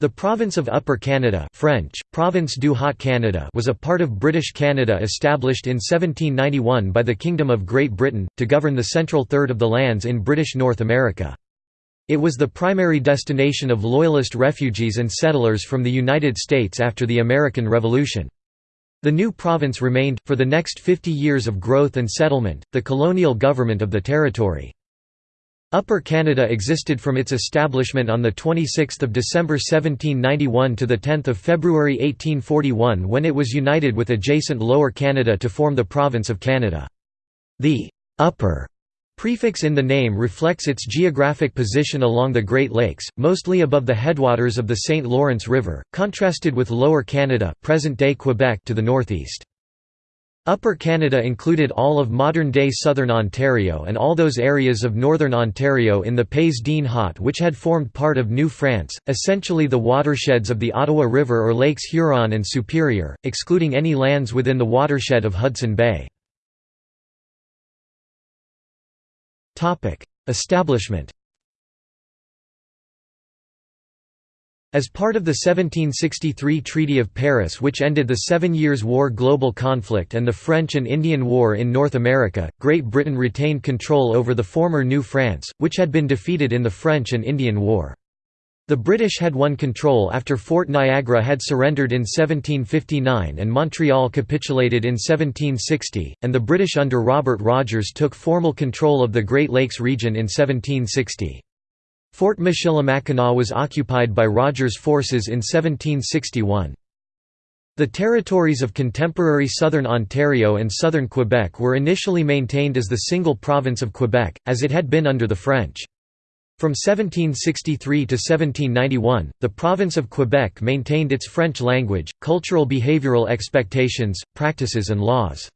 The province of Upper Canada French, Province du Haut-Canada was a part of British Canada established in 1791 by the Kingdom of Great Britain, to govern the central third of the lands in British North America. It was the primary destination of Loyalist refugees and settlers from the United States after the American Revolution. The new province remained, for the next 50 years of growth and settlement, the colonial government of the territory. Upper Canada existed from its establishment on 26 December 1791 to 10 February 1841 when it was united with adjacent Lower Canada to form the Province of Canada. The «upper» prefix in the name reflects its geographic position along the Great Lakes, mostly above the headwaters of the St. Lawrence River, contrasted with Lower Canada present-day Quebec to the northeast. Upper Canada included all of modern-day southern Ontario and all those areas of northern Ontario in the Pays d'En Haut which had formed part of New France, essentially the watersheds of the Ottawa River or Lakes Huron and Superior, excluding any lands within the watershed of Hudson Bay. Establishment As part of the 1763 Treaty of Paris which ended the Seven Years' War global conflict and the French and Indian War in North America, Great Britain retained control over the former New France, which had been defeated in the French and Indian War. The British had won control after Fort Niagara had surrendered in 1759 and Montreal capitulated in 1760, and the British under Robert Rogers took formal control of the Great Lakes region in 1760. Fort Michilimackinac was occupied by Rogers' forces in 1761. The territories of contemporary southern Ontario and southern Quebec were initially maintained as the single province of Quebec, as it had been under the French. From 1763 to 1791, the province of Quebec maintained its French language, cultural behavioral expectations, practices and laws.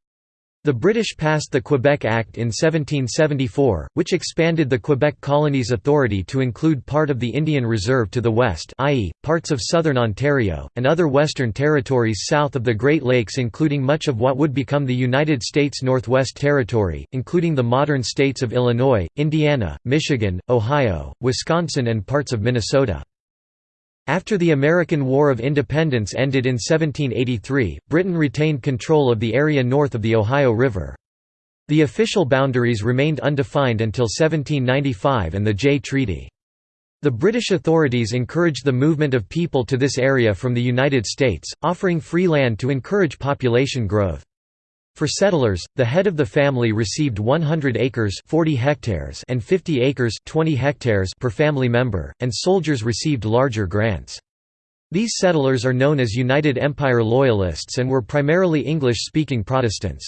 The British passed the Quebec Act in 1774, which expanded the Quebec colony's authority to include part of the Indian Reserve to the west i.e., parts of southern Ontario, and other western territories south of the Great Lakes including much of what would become the United States Northwest Territory, including the modern states of Illinois, Indiana, Michigan, Ohio, Wisconsin and parts of Minnesota. After the American War of Independence ended in 1783, Britain retained control of the area north of the Ohio River. The official boundaries remained undefined until 1795 and the Jay Treaty. The British authorities encouraged the movement of people to this area from the United States, offering free land to encourage population growth. For settlers, the head of the family received 100 acres 40 hectares and 50 acres 20 hectares per family member, and soldiers received larger grants. These settlers are known as United Empire Loyalists and were primarily English-speaking Protestants.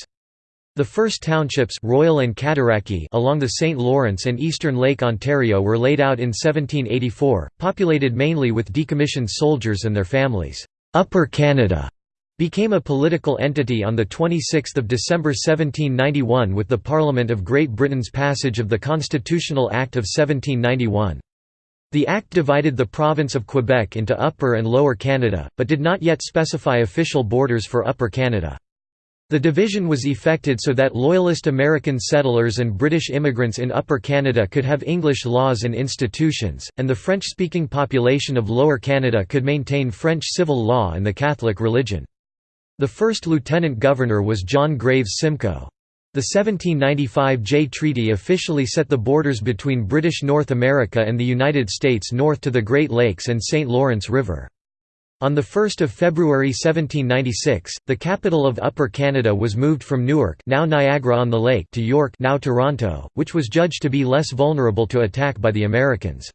The first townships Royal and along the St. Lawrence and eastern Lake Ontario were laid out in 1784, populated mainly with decommissioned soldiers and their families. Upper Canada became a political entity on 26 December 1791 with the Parliament of Great Britain's passage of the Constitutional Act of 1791. The Act divided the province of Quebec into Upper and Lower Canada, but did not yet specify official borders for Upper Canada. The division was effected so that Loyalist American settlers and British immigrants in Upper Canada could have English laws and institutions, and the French-speaking population of Lower Canada could maintain French civil law and the Catholic religion. The first lieutenant governor was John Graves Simcoe. The 1795 Jay Treaty officially set the borders between British North America and the United States north to the Great Lakes and St. Lawrence River. On 1 February 1796, the capital of Upper Canada was moved from Newark now Niagara-on-the-Lake to York now Toronto, which was judged to be less vulnerable to attack by the Americans.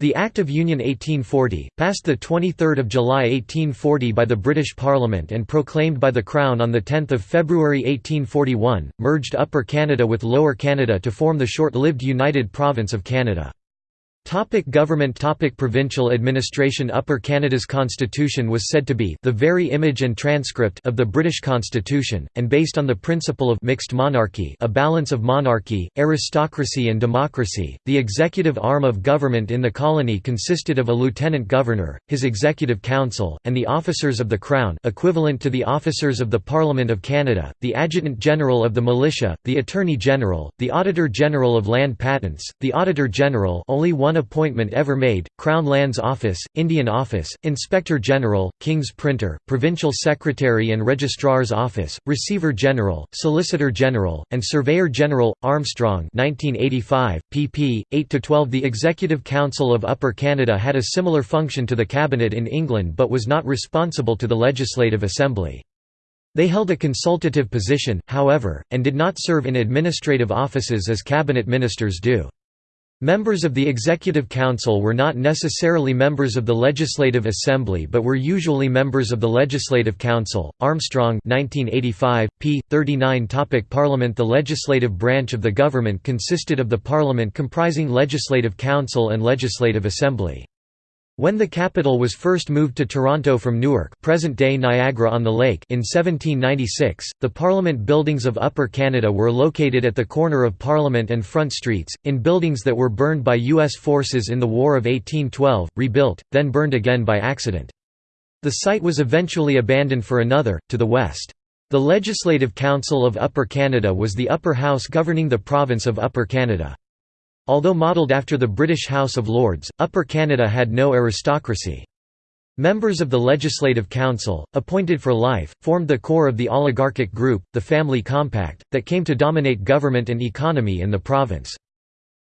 The Act of Union 1840, passed 23 July 1840 by the British Parliament and proclaimed by the Crown on 10 February 1841, merged Upper Canada with Lower Canada to form the short-lived United Province of Canada. Topic government topic Provincial administration Upper Canada's constitution was said to be the very image and transcript of the British constitution, and based on the principle of mixed monarchy a balance of monarchy, aristocracy and democracy. The executive arm of government in the colony consisted of a lieutenant governor, his executive council, and the officers of the Crown equivalent to the officers of the Parliament of Canada, the adjutant general of the militia, the attorney general, the auditor general of land patents, the auditor general only one appointment ever made, Crown Lands Office, Indian Office, Inspector General, King's Printer, Provincial Secretary and Registrar's Office, Receiver General, Solicitor General, and Surveyor General, Armstrong 1985, pp. 8–12 The Executive Council of Upper Canada had a similar function to the Cabinet in England but was not responsible to the Legislative Assembly. They held a consultative position, however, and did not serve in administrative offices as cabinet ministers do. Members of the Executive Council were not necessarily members of the Legislative Assembly but were usually members of the Legislative Council. Armstrong 1985, p. 39 Topic Parliament The legislative branch of the government consisted of the Parliament comprising Legislative Council and Legislative Assembly. When the capital was first moved to Toronto from Newark present-day Niagara-on-the-Lake in 1796, the Parliament buildings of Upper Canada were located at the corner of Parliament and Front Streets, in buildings that were burned by U.S. forces in the War of 1812, rebuilt, then burned again by accident. The site was eventually abandoned for another, to the west. The Legislative Council of Upper Canada was the upper house governing the province of Upper Canada. Although modelled after the British House of Lords, Upper Canada had no aristocracy. Members of the Legislative Council, appointed for life, formed the core of the oligarchic group, the Family Compact, that came to dominate government and economy in the province.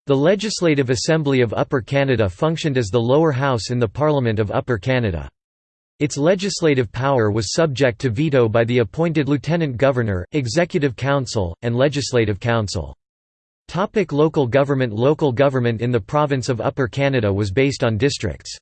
The Legislative Assembly of Upper Canada functioned as the lower house in the Parliament of Upper Canada. Its legislative power was subject to veto by the appointed Lieutenant Governor, Executive Council, and Legislative Council. Topic local government Local government in the province of Upper Canada was based on districts.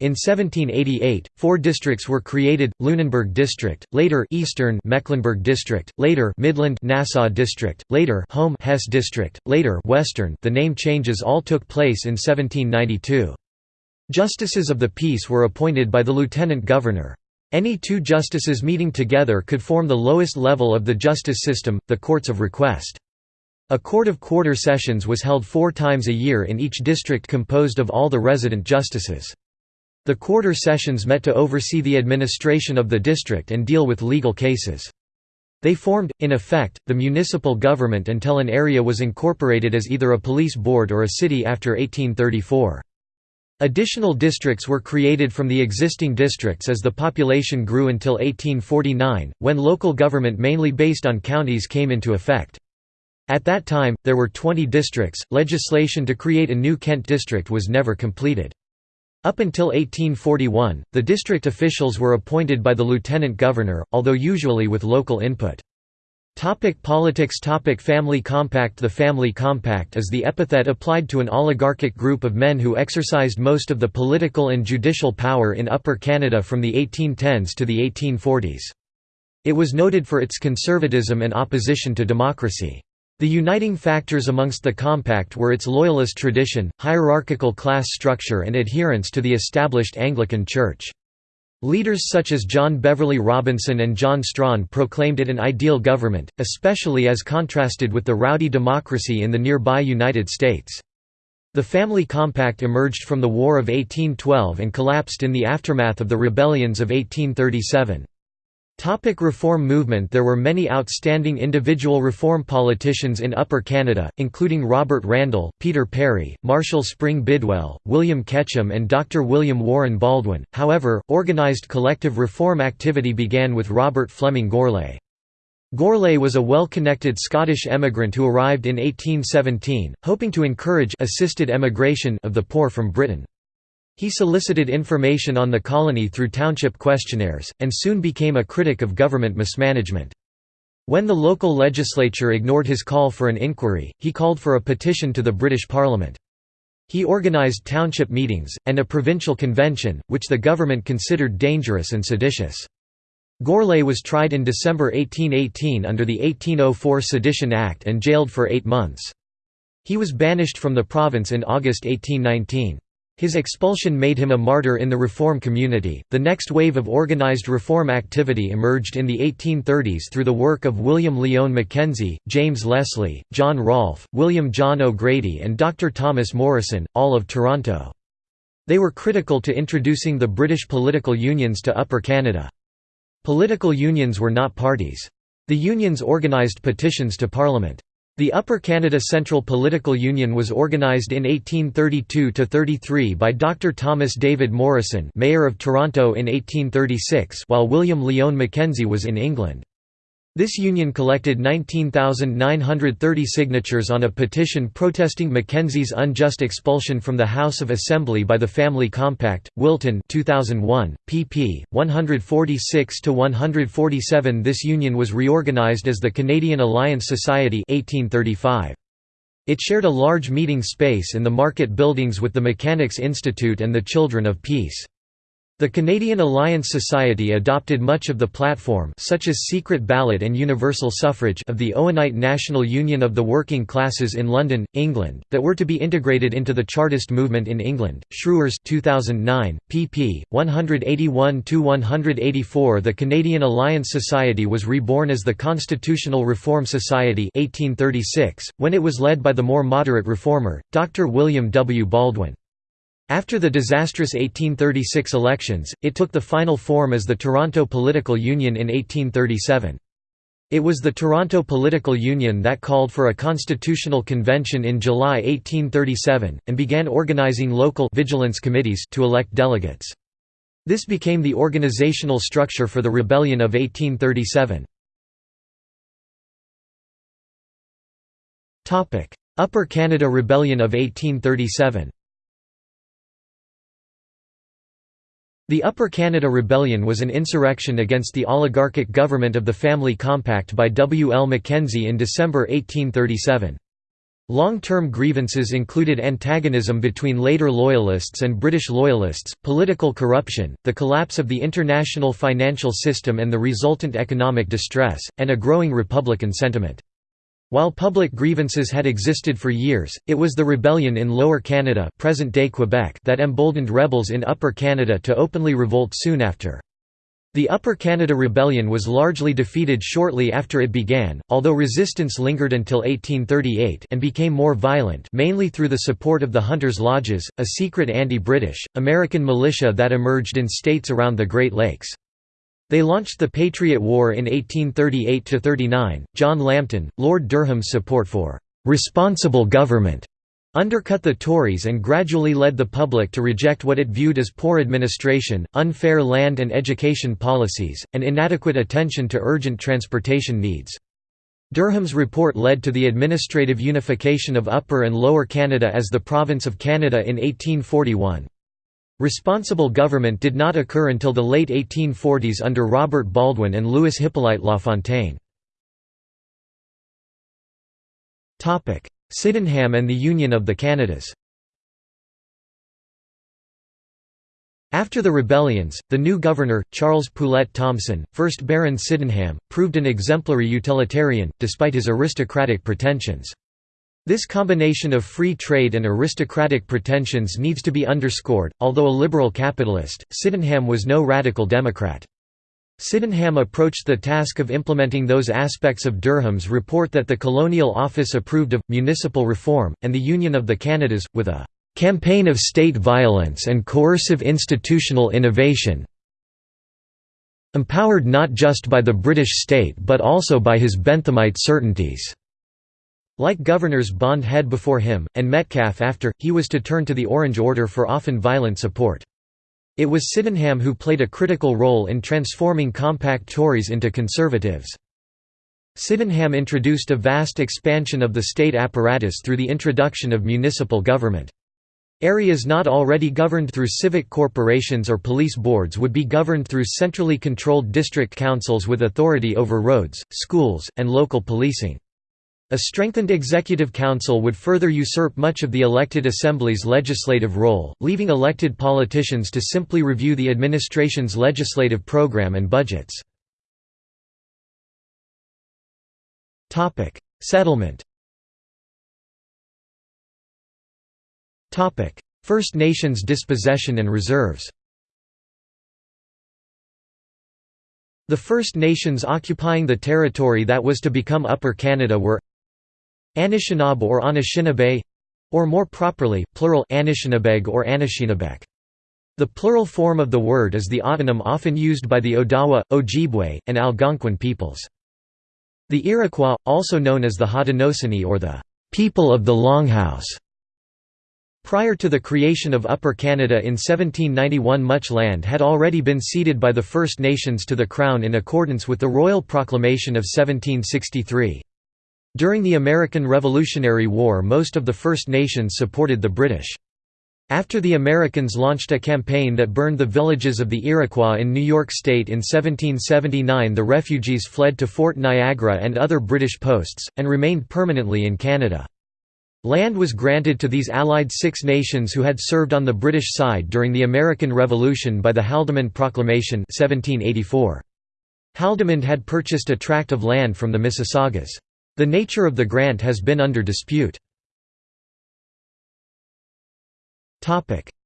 In 1788, four districts were created: Lunenburg District, later Eastern Mecklenburg District, later Midland Nassau District, later Home Hesse District, later Western. The name changes all took place in 1792. Justices of the peace were appointed by the lieutenant governor. Any two justices meeting together could form the lowest level of the justice system, the courts of request. A court of quarter sessions was held four times a year in each district composed of all the resident justices. The quarter sessions met to oversee the administration of the district and deal with legal cases. They formed, in effect, the municipal government until an area was incorporated as either a police board or a city after 1834. Additional districts were created from the existing districts as the population grew until 1849, when local government mainly based on counties came into effect. At that time, there were 20 districts. Legislation to create a new Kent district was never completed. Up until 1841, the district officials were appointed by the lieutenant governor, although usually with local input. Topic politics Topic Family Compact The Family Compact is the epithet applied to an oligarchic group of men who exercised most of the political and judicial power in Upper Canada from the 1810s to the 1840s. It was noted for its conservatism and opposition to democracy. The uniting factors amongst the compact were its loyalist tradition, hierarchical class structure and adherence to the established Anglican Church. Leaders such as John Beverley Robinson and John Strachan proclaimed it an ideal government, especially as contrasted with the rowdy democracy in the nearby United States. The Family Compact emerged from the War of 1812 and collapsed in the aftermath of the rebellions of 1837. Topic reform movement There were many outstanding individual reform politicians in Upper Canada, including Robert Randall, Peter Perry, Marshall Spring Bidwell, William Ketchum and Dr. William Warren Baldwin. However, organized collective reform activity began with Robert Fleming Gourlay. Gourlay was a well-connected Scottish emigrant who arrived in 1817, hoping to encourage assisted emigration of the poor from Britain. He solicited information on the colony through township questionnaires, and soon became a critic of government mismanagement. When the local legislature ignored his call for an inquiry, he called for a petition to the British Parliament. He organised township meetings, and a provincial convention, which the government considered dangerous and seditious. Gourlay was tried in December 1818 under the 1804 Sedition Act and jailed for eight months. He was banished from the province in August 1819. His expulsion made him a martyr in the reform community. The next wave of organized reform activity emerged in the 1830s through the work of William Lyon Mackenzie, James Lesslie, John Rolph, William John O'Grady, and Dr. Thomas Morrison, all of Toronto. They were critical to introducing the British political unions to Upper Canada. Political unions were not parties. The unions organized petitions to Parliament. The Upper Canada Central Political Union was organized in 1832–33 by Dr. Thomas David Morrison Mayor of Toronto in 1836 while William Lyon Mackenzie was in England. This union collected 19,930 signatures on a petition protesting Mackenzie's unjust expulsion from the House of Assembly by the Family Compact. Wilton 2001, pp. 146–147 This union was reorganized as the Canadian Alliance Society 1835. It shared a large meeting space in the market buildings with the Mechanics' Institute and the Children of Peace. The Canadian Alliance Society adopted much of the platform such as secret ballot and universal suffrage of the Owenite National Union of the Working Classes in London, England, that were to be integrated into the Chartist movement in England. Schreurs 2009, pp. 181–184 The Canadian Alliance Society was reborn as the Constitutional Reform Society 1836, when it was led by the more moderate reformer, Dr. William W. Baldwin. After the disastrous 1836 elections, it took the final form as the Toronto Political Union in 1837. It was the Toronto Political Union that called for a constitutional convention in July 1837, and began organizing local vigilance committees to elect delegates. This became the organizational structure for the Rebellion of 1837. Upper Canada Rebellion of 1837 The Upper Canada Rebellion was an insurrection against the oligarchic government of the Family Compact by W. L. Mackenzie in December 1837. Long-term grievances included antagonism between later Loyalists and British Loyalists, political corruption, the collapse of the international financial system and the resultant economic distress, and a growing Republican sentiment. While public grievances had existed for years, it was the rebellion in Lower Canada present-day Quebec that emboldened rebels in Upper Canada to openly revolt soon after. The Upper Canada Rebellion was largely defeated shortly after it began, although resistance lingered until 1838 and became more violent mainly through the support of the Hunters' Lodges, a secret anti-British, American militia that emerged in states around the Great Lakes. They launched the Patriot War in 1838–39. John Lambton, Lord Durham's support for «responsible government» undercut the Tories and gradually led the public to reject what it viewed as poor administration, unfair land and education policies, and inadequate attention to urgent transportation needs. Durham's report led to the administrative unification of Upper and Lower Canada as the Province of Canada in 1841. Responsible government did not occur until the late 1840s under Robert Baldwin and Louis Hippolyte Lafontaine. Sydenham and the Union of the Canadas After the rebellions, the new governor, Charles Poulett Thomson, 1st Baron Sydenham, proved an exemplary utilitarian, despite his aristocratic pretensions. This combination of free trade and aristocratic pretensions needs to be underscored. Although a liberal capitalist, Sydenham was no radical Democrat. Sydenham approached the task of implementing those aspects of Durham's report that the Colonial Office approved of, municipal reform, and the Union of the Canadas, with a "...campaign of state violence and coercive institutional innovation empowered not just by the British state but also by his Benthamite certainties." Like governors Bond Head before him, and Metcalfe after, he was to turn to the Orange Order for often violent support. It was Sydenham who played a critical role in transforming compact Tories into conservatives. Sydenham introduced a vast expansion of the state apparatus through the introduction of municipal government. Areas not already governed through civic corporations or police boards would be governed through centrally controlled district councils with authority over roads, schools, and local policing. A strengthened executive council would further usurp much of the elected assembly's legislative role, leaving elected politicians to simply review the administration's legislative program and budgets. Settlement First Nations dispossession and reserves The First Nations occupying the territory that was to become Upper Canada were Anishinaabe or Anishinaabe or more properly, plural Anishinabeg or Anishinabek. The plural form of the word is the autonym often used by the Odawa, Ojibwe, and Algonquin peoples. The Iroquois, also known as the Haudenosaunee or the people of the Longhouse, Prior to the creation of Upper Canada in 1791 much land had already been ceded by the First Nations to the Crown in accordance with the Royal Proclamation of 1763. During the American Revolutionary War most of the First Nations supported the British. After the Americans launched a campaign that burned the villages of the Iroquois in New York State in 1779 the refugees fled to Fort Niagara and other British posts, and remained permanently in Canada. Land was granted to these allied Six Nations who had served on the British side during the American Revolution by the Haldimand Proclamation 1784. Haldimand had purchased a tract of land from the Mississaugas. The nature of the grant has been under dispute.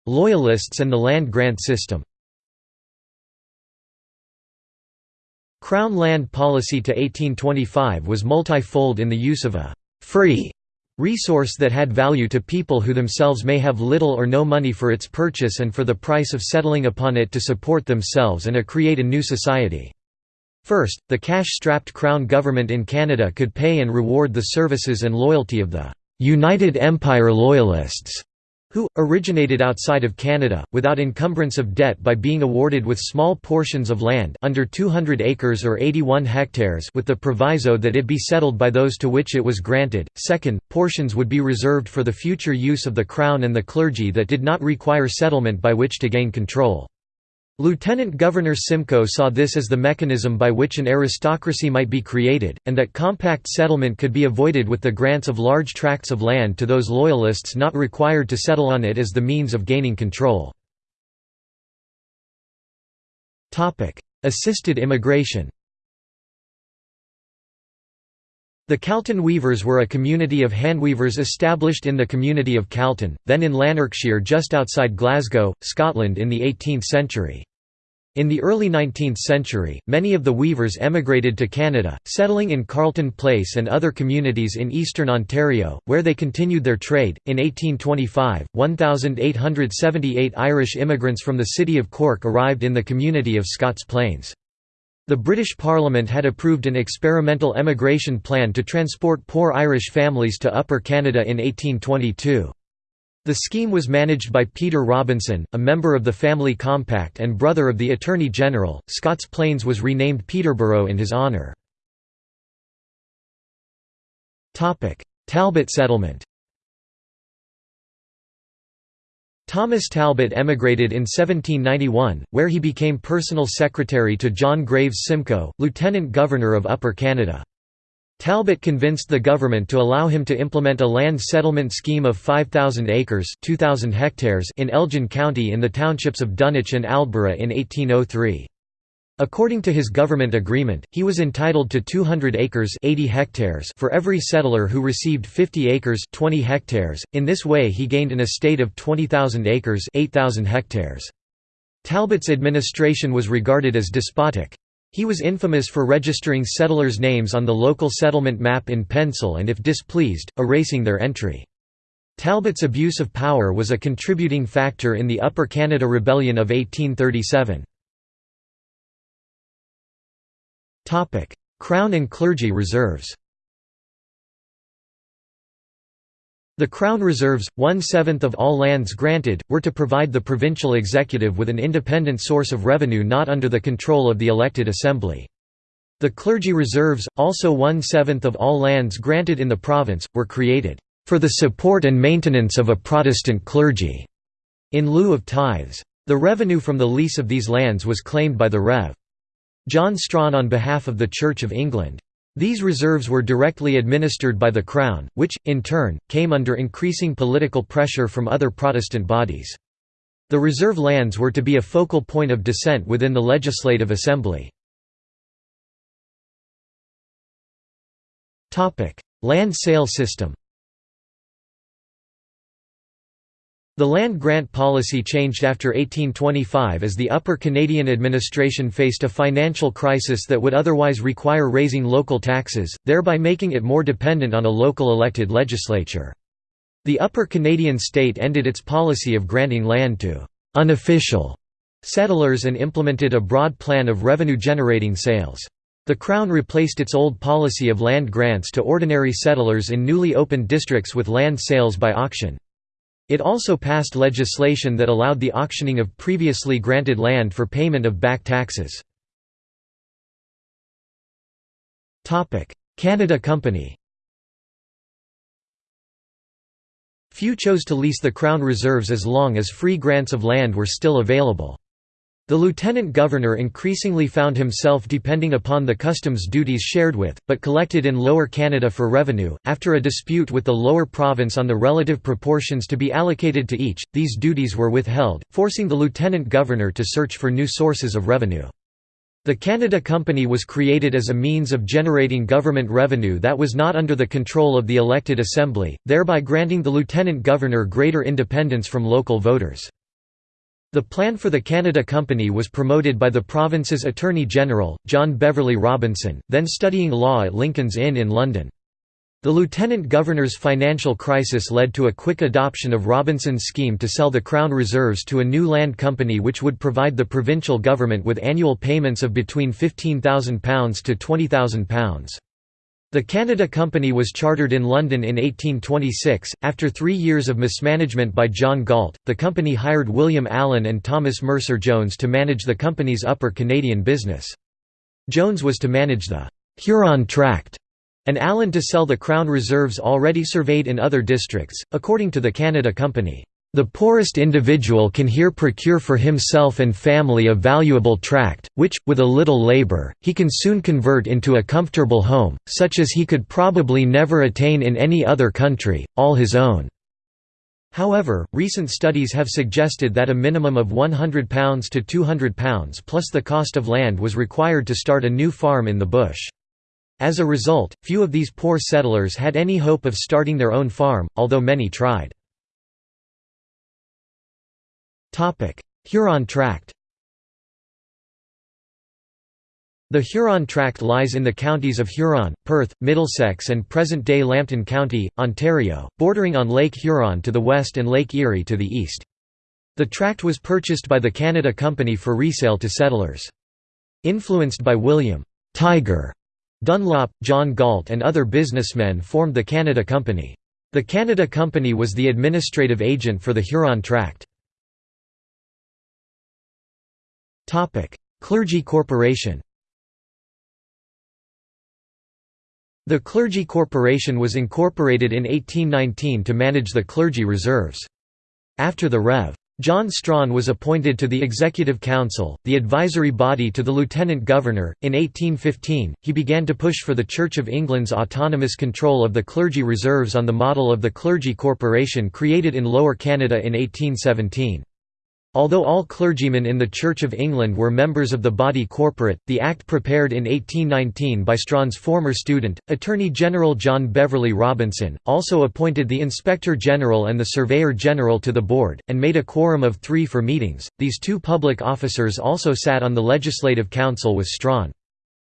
Loyalists and the land grant system Crown land policy to 1825 was multifold in the use of a «free» resource that had value to people who themselves may have little or no money for its purchase and for the price of settling upon it to support themselves and a create a new society. First, the cash-strapped Crown government in Canada could pay and reward the services and loyalty of the «United Empire Loyalists» who, originated outside of Canada, without encumbrance of debt by being awarded with small portions of land under 200 acres or 81 hectares with the proviso that it be settled by those to which it was granted. Second, portions would be reserved for the future use of the Crown and the clergy that did not require settlement by which to gain control. Lieutenant Governor Simcoe saw this as the mechanism by which an aristocracy might be created, and that compact settlement could be avoided with the grants of large tracts of land to those loyalists not required to settle on it as the means of gaining control. Assisted immigration The Calton Weavers were a community of handweavers established in the community of Calton, then in Lanarkshire just outside Glasgow, Scotland in the 18th century. In the early 19th century, many of the weavers emigrated to Canada, settling in Carleton Place and other communities in eastern Ontario, where they continued their trade. In 1825, 1,878 Irish immigrants from the city of Cork arrived in the community of Scots Plains. The British Parliament had approved an experimental emigration plan to transport poor Irish families to Upper Canada in 1822. The scheme was managed by Peter Robinson, a member of the Family Compact and brother of the Attorney General. Scots Plains was renamed Peterborough in his honour. Talbot settlement Thomas Talbot emigrated in 1791, where he became personal secretary to John Graves Simcoe, Lieutenant Governor of Upper Canada. Talbot convinced the government to allow him to implement a land settlement scheme of 5,000 acres 2,000 hectares in Elgin County in the townships of Dunwich and Aldborough in 1803. According to his government agreement, he was entitled to 200 acres 80 hectares for every settler who received 50 acres 20 hectares. In this way he gained an estate of 20,000 acres 8,000 hectares. Talbot's administration was regarded as despotic. He was infamous for registering settlers' names on the local settlement map in pencil and if displeased, erasing their entry. Talbot's abuse of power was a contributing factor in the Upper Canada Rebellion of 1837. Crown and clergy reserves The Crown reserves, one-seventh of all lands granted, were to provide the provincial executive with an independent source of revenue not under the control of the elected assembly. The clergy reserves, also one-seventh of all lands granted in the province, were created, "...for the support and maintenance of a Protestant clergy", in lieu of tithes. The revenue from the lease of these lands was claimed by the Rev. John Strachan on behalf of the Church of England. These reserves were directly administered by the Crown, which, in turn, came under increasing political pressure from other Protestant bodies. The reserve lands were to be a focal point of dissent within the Legislative Assembly. Land sale system The land grant policy changed after 1825 as the Upper Canadian administration faced a financial crisis that would otherwise require raising local taxes, thereby making it more dependent on a local elected legislature. The Upper Canadian state ended its policy of granting land to «unofficial» settlers and implemented a broad plan of revenue-generating sales. The Crown replaced its old policy of land grants to ordinary settlers in newly opened districts with land sales by auction. It also passed legislation that allowed the auctioning of previously granted land for payment of back taxes. Canada Company Few chose to lease the Crown reserves as long as free grants of land were still available. The lieutenant governor increasingly found himself depending upon the customs duties shared with, but collected in Lower Canada for revenue. After a dispute with the lower province on the relative proportions to be allocated to each, these duties were withheld, forcing the lieutenant governor to search for new sources of revenue. The Canada Company was created as a means of generating government revenue that was not under the control of the elected assembly, thereby granting the lieutenant governor greater independence from local voters. The plan for the Canada Company was promoted by the province's Attorney General, John Beverley Robinson, then studying law at Lincoln's Inn in London. The lieutenant governor's financial crisis led to a quick adoption of Robinson's scheme to sell the Crown reserves to a new land company which would provide the provincial government with annual payments of between £15,000 to £20,000. The Canada Company was chartered in London in 1826. After three years of mismanagement by John Galt, the company hired William Allen and Thomas Mercer Jones to manage the company's upper Canadian business. Jones was to manage the Huron Tract, and Allen to sell the Crown reserves already surveyed in other districts, according to the Canada Company. The poorest individual can here procure for himself and family a valuable tract, which, with a little labour, he can soon convert into a comfortable home, such as he could probably never attain in any other country, all his own. However, recent studies have suggested that a minimum of £100 to £200 plus the cost of land was required to start a new farm in the bush. As a result, few of these poor settlers had any hope of starting their own farm, although many tried. Huron Tract The Huron Tract lies in the counties of Huron, Perth, Middlesex and present-day Lambton County, Ontario, bordering on Lake Huron to the west and Lake Erie to the east. The tract was purchased by the Canada Company for resale to settlers. Influenced by William Tiger Dunlop, John Galt and other businessmen formed the Canada Company. The Canada Company was the administrative agent for the Huron Tract. Clergy Corporation The Clergy Corporation was incorporated in 1819 to manage the clergy reserves. After the Rev. John Strachan was appointed to the Executive Council, the advisory body to the Lieutenant Governor. In 1815, he began to push for the Church of England's autonomous control of the clergy reserves on the model of the Clergy Corporation created in Lower Canada in 1817. Although all clergymen in the Church of England were members of the body corporate, the Act prepared in 1819 by Strachan's former student, Attorney General John Beverley Robinson, also appointed the Inspector General and the Surveyor General to the board, and made a quorum of three for meetings. These two public officers also sat on the Legislative Council with Strachan.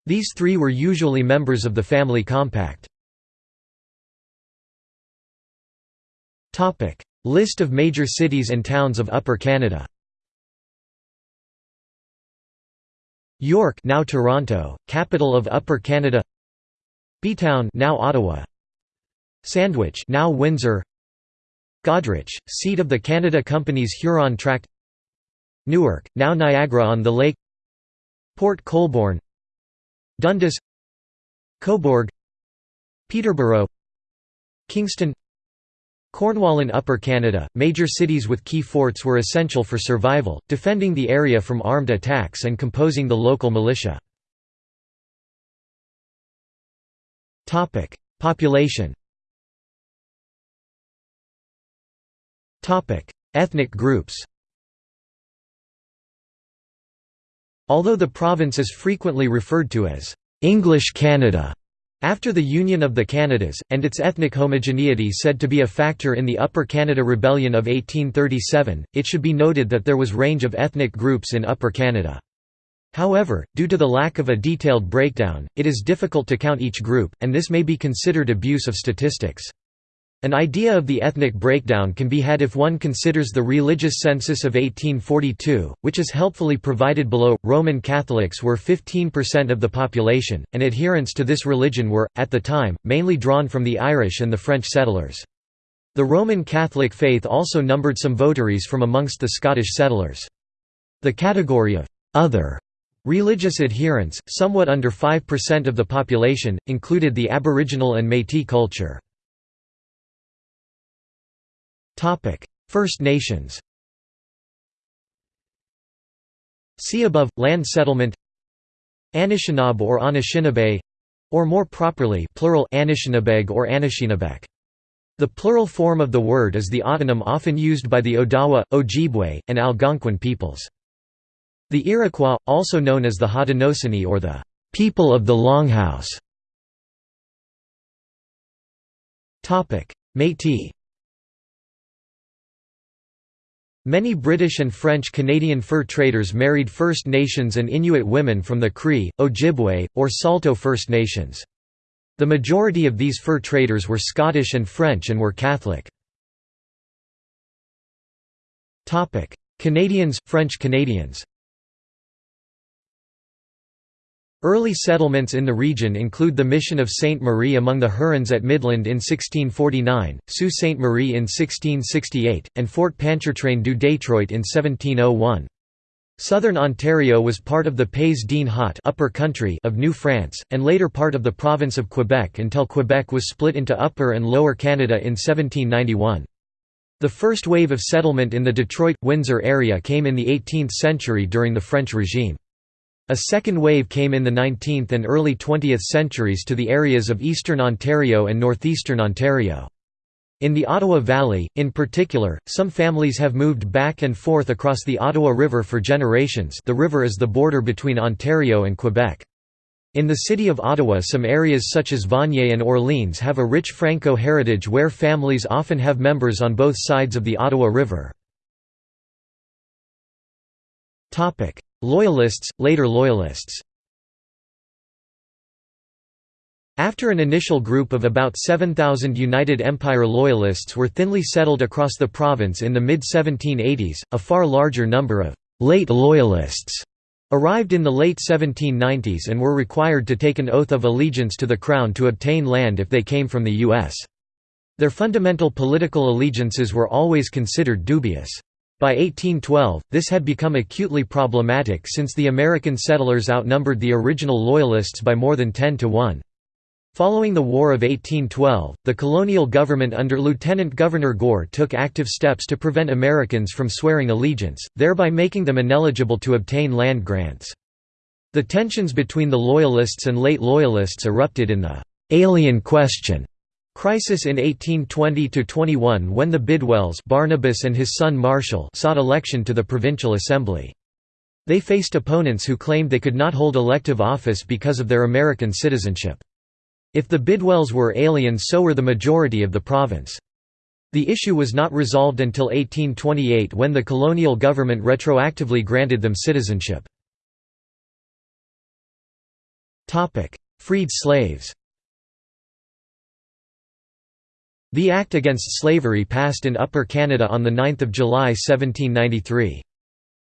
These three were usually members of the Family Compact. List of major cities and towns of Upper Canada. York now Toronto, capital of Upper Canada. Bytown now Ottawa. Sandwich now Windsor. Goderich, seat of the Canada Company's Huron Tract. Newark, now Niagara-on-the-Lake Port Colborne. Dundas. Cobourg. Peterborough. Kingston Cornwall in Upper Canada, major cities with key forts were essential for survival, defending the area from armed attacks and composing the local militia. Population Ethnic groups Although the province is frequently referred to as English Canada, after the Union of the Canadas, and its ethnic homogeneity said to be a factor in the Upper Canada Rebellion of 1837, it should be noted that there was range of ethnic groups in Upper Canada. However, due to the lack of a detailed breakdown, it is difficult to count each group, and this may be considered abuse of statistics. An idea of the ethnic breakdown can be had if one considers the religious census of 1842, which is helpfully provided below. Roman Catholics were 15% of the population, and adherents to this religion were, at the time, mainly drawn from the Irish and the French settlers. The Roman Catholic faith also numbered some votaries from amongst the Scottish settlers. The category of other religious adherents, somewhat under 5% of the population, included the Aboriginal and Métis culture. First Nations See above, land settlement Anishinaabe or Anishinaabe or more properly plural Anishinabeg or Anishinabek. The plural form of the word is the autonym often used by the Odawa, Ojibwe, and Algonquin peoples. The Iroquois, also known as the Haudenosaunee or the people of the Longhouse. Métis Many British and French Canadian fur traders married First Nations and Inuit women from the Cree, Ojibwe, or Saulteaux First Nations. The majority of these fur traders were Scottish and French and were Catholic. Canadians, French Canadians Early settlements in the region include the mission of Sainte Marie among the Hurons at Midland in 1649, Sault Ste. Marie in 1668, and Fort Pontchartrain du Detroit in 1701. Southern Ontario was part of the Pays d'En Haut upper country of New France, and later part of the province of Quebec until Quebec was split into Upper and Lower Canada in 1791. The first wave of settlement in the Detroit-Windsor area came in the 18th century during the French regime. A second wave came in the 19th and early 20th centuries to the areas of eastern Ontario and northeastern Ontario. In the Ottawa Valley, in particular, some families have moved back and forth across the Ottawa River for generations the river is the border between Ontario and Quebec. In the city of Ottawa some areas such as Vanier and Orleans have a rich Franco heritage where families often have members on both sides of the Ottawa River. Loyalists, later Loyalists After an initial group of about 7,000 United Empire Loyalists were thinly settled across the province in the mid-1780s, a far larger number of «late Loyalists» arrived in the late 1790s and were required to take an oath of allegiance to the Crown to obtain land if they came from the U.S. Their fundamental political allegiances were always considered dubious. By 1812, this had become acutely problematic since the American settlers outnumbered the original Loyalists by more than 10 to 1. Following the War of 1812, the colonial government under Lieutenant Governor Gore took active steps to prevent Americans from swearing allegiance, thereby making them ineligible to obtain land grants. The tensions between the Loyalists and late Loyalists erupted in the «alien question» Crisis in 1820–21 when the Bidwells Barnabas and his son Marshall sought election to the Provincial Assembly. They faced opponents who claimed they could not hold elective office because of their American citizenship. If the Bidwells were aliens so were the majority of the province. The issue was not resolved until 1828 when the colonial government retroactively granted them citizenship. Freed slaves The Act Against Slavery passed in Upper Canada on 9 July 1793.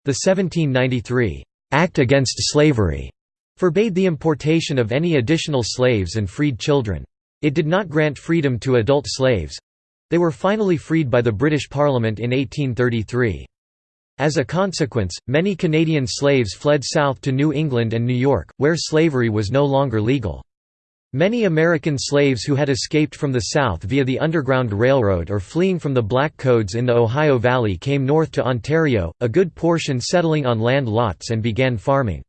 The 1793 «Act Against Slavery» forbade the importation of any additional slaves and freed children. It did not grant freedom to adult slaves—they were finally freed by the British Parliament in 1833. As a consequence, many Canadian slaves fled south to New England and New York, where slavery was no longer legal. Many American slaves who had escaped from the South via the Underground Railroad or fleeing from the Black Codes in the Ohio Valley came north to Ontario, a good portion settling on land lots and began farming.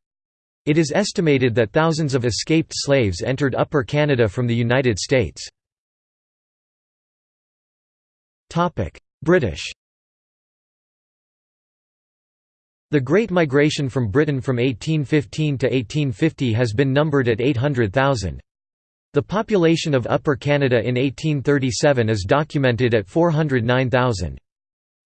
It is estimated that thousands of escaped slaves entered Upper Canada from the United States. British The Great Migration from Britain from 1815 to 1850 has been numbered at 800,000. The population of Upper Canada in 1837 is documented at 409,000.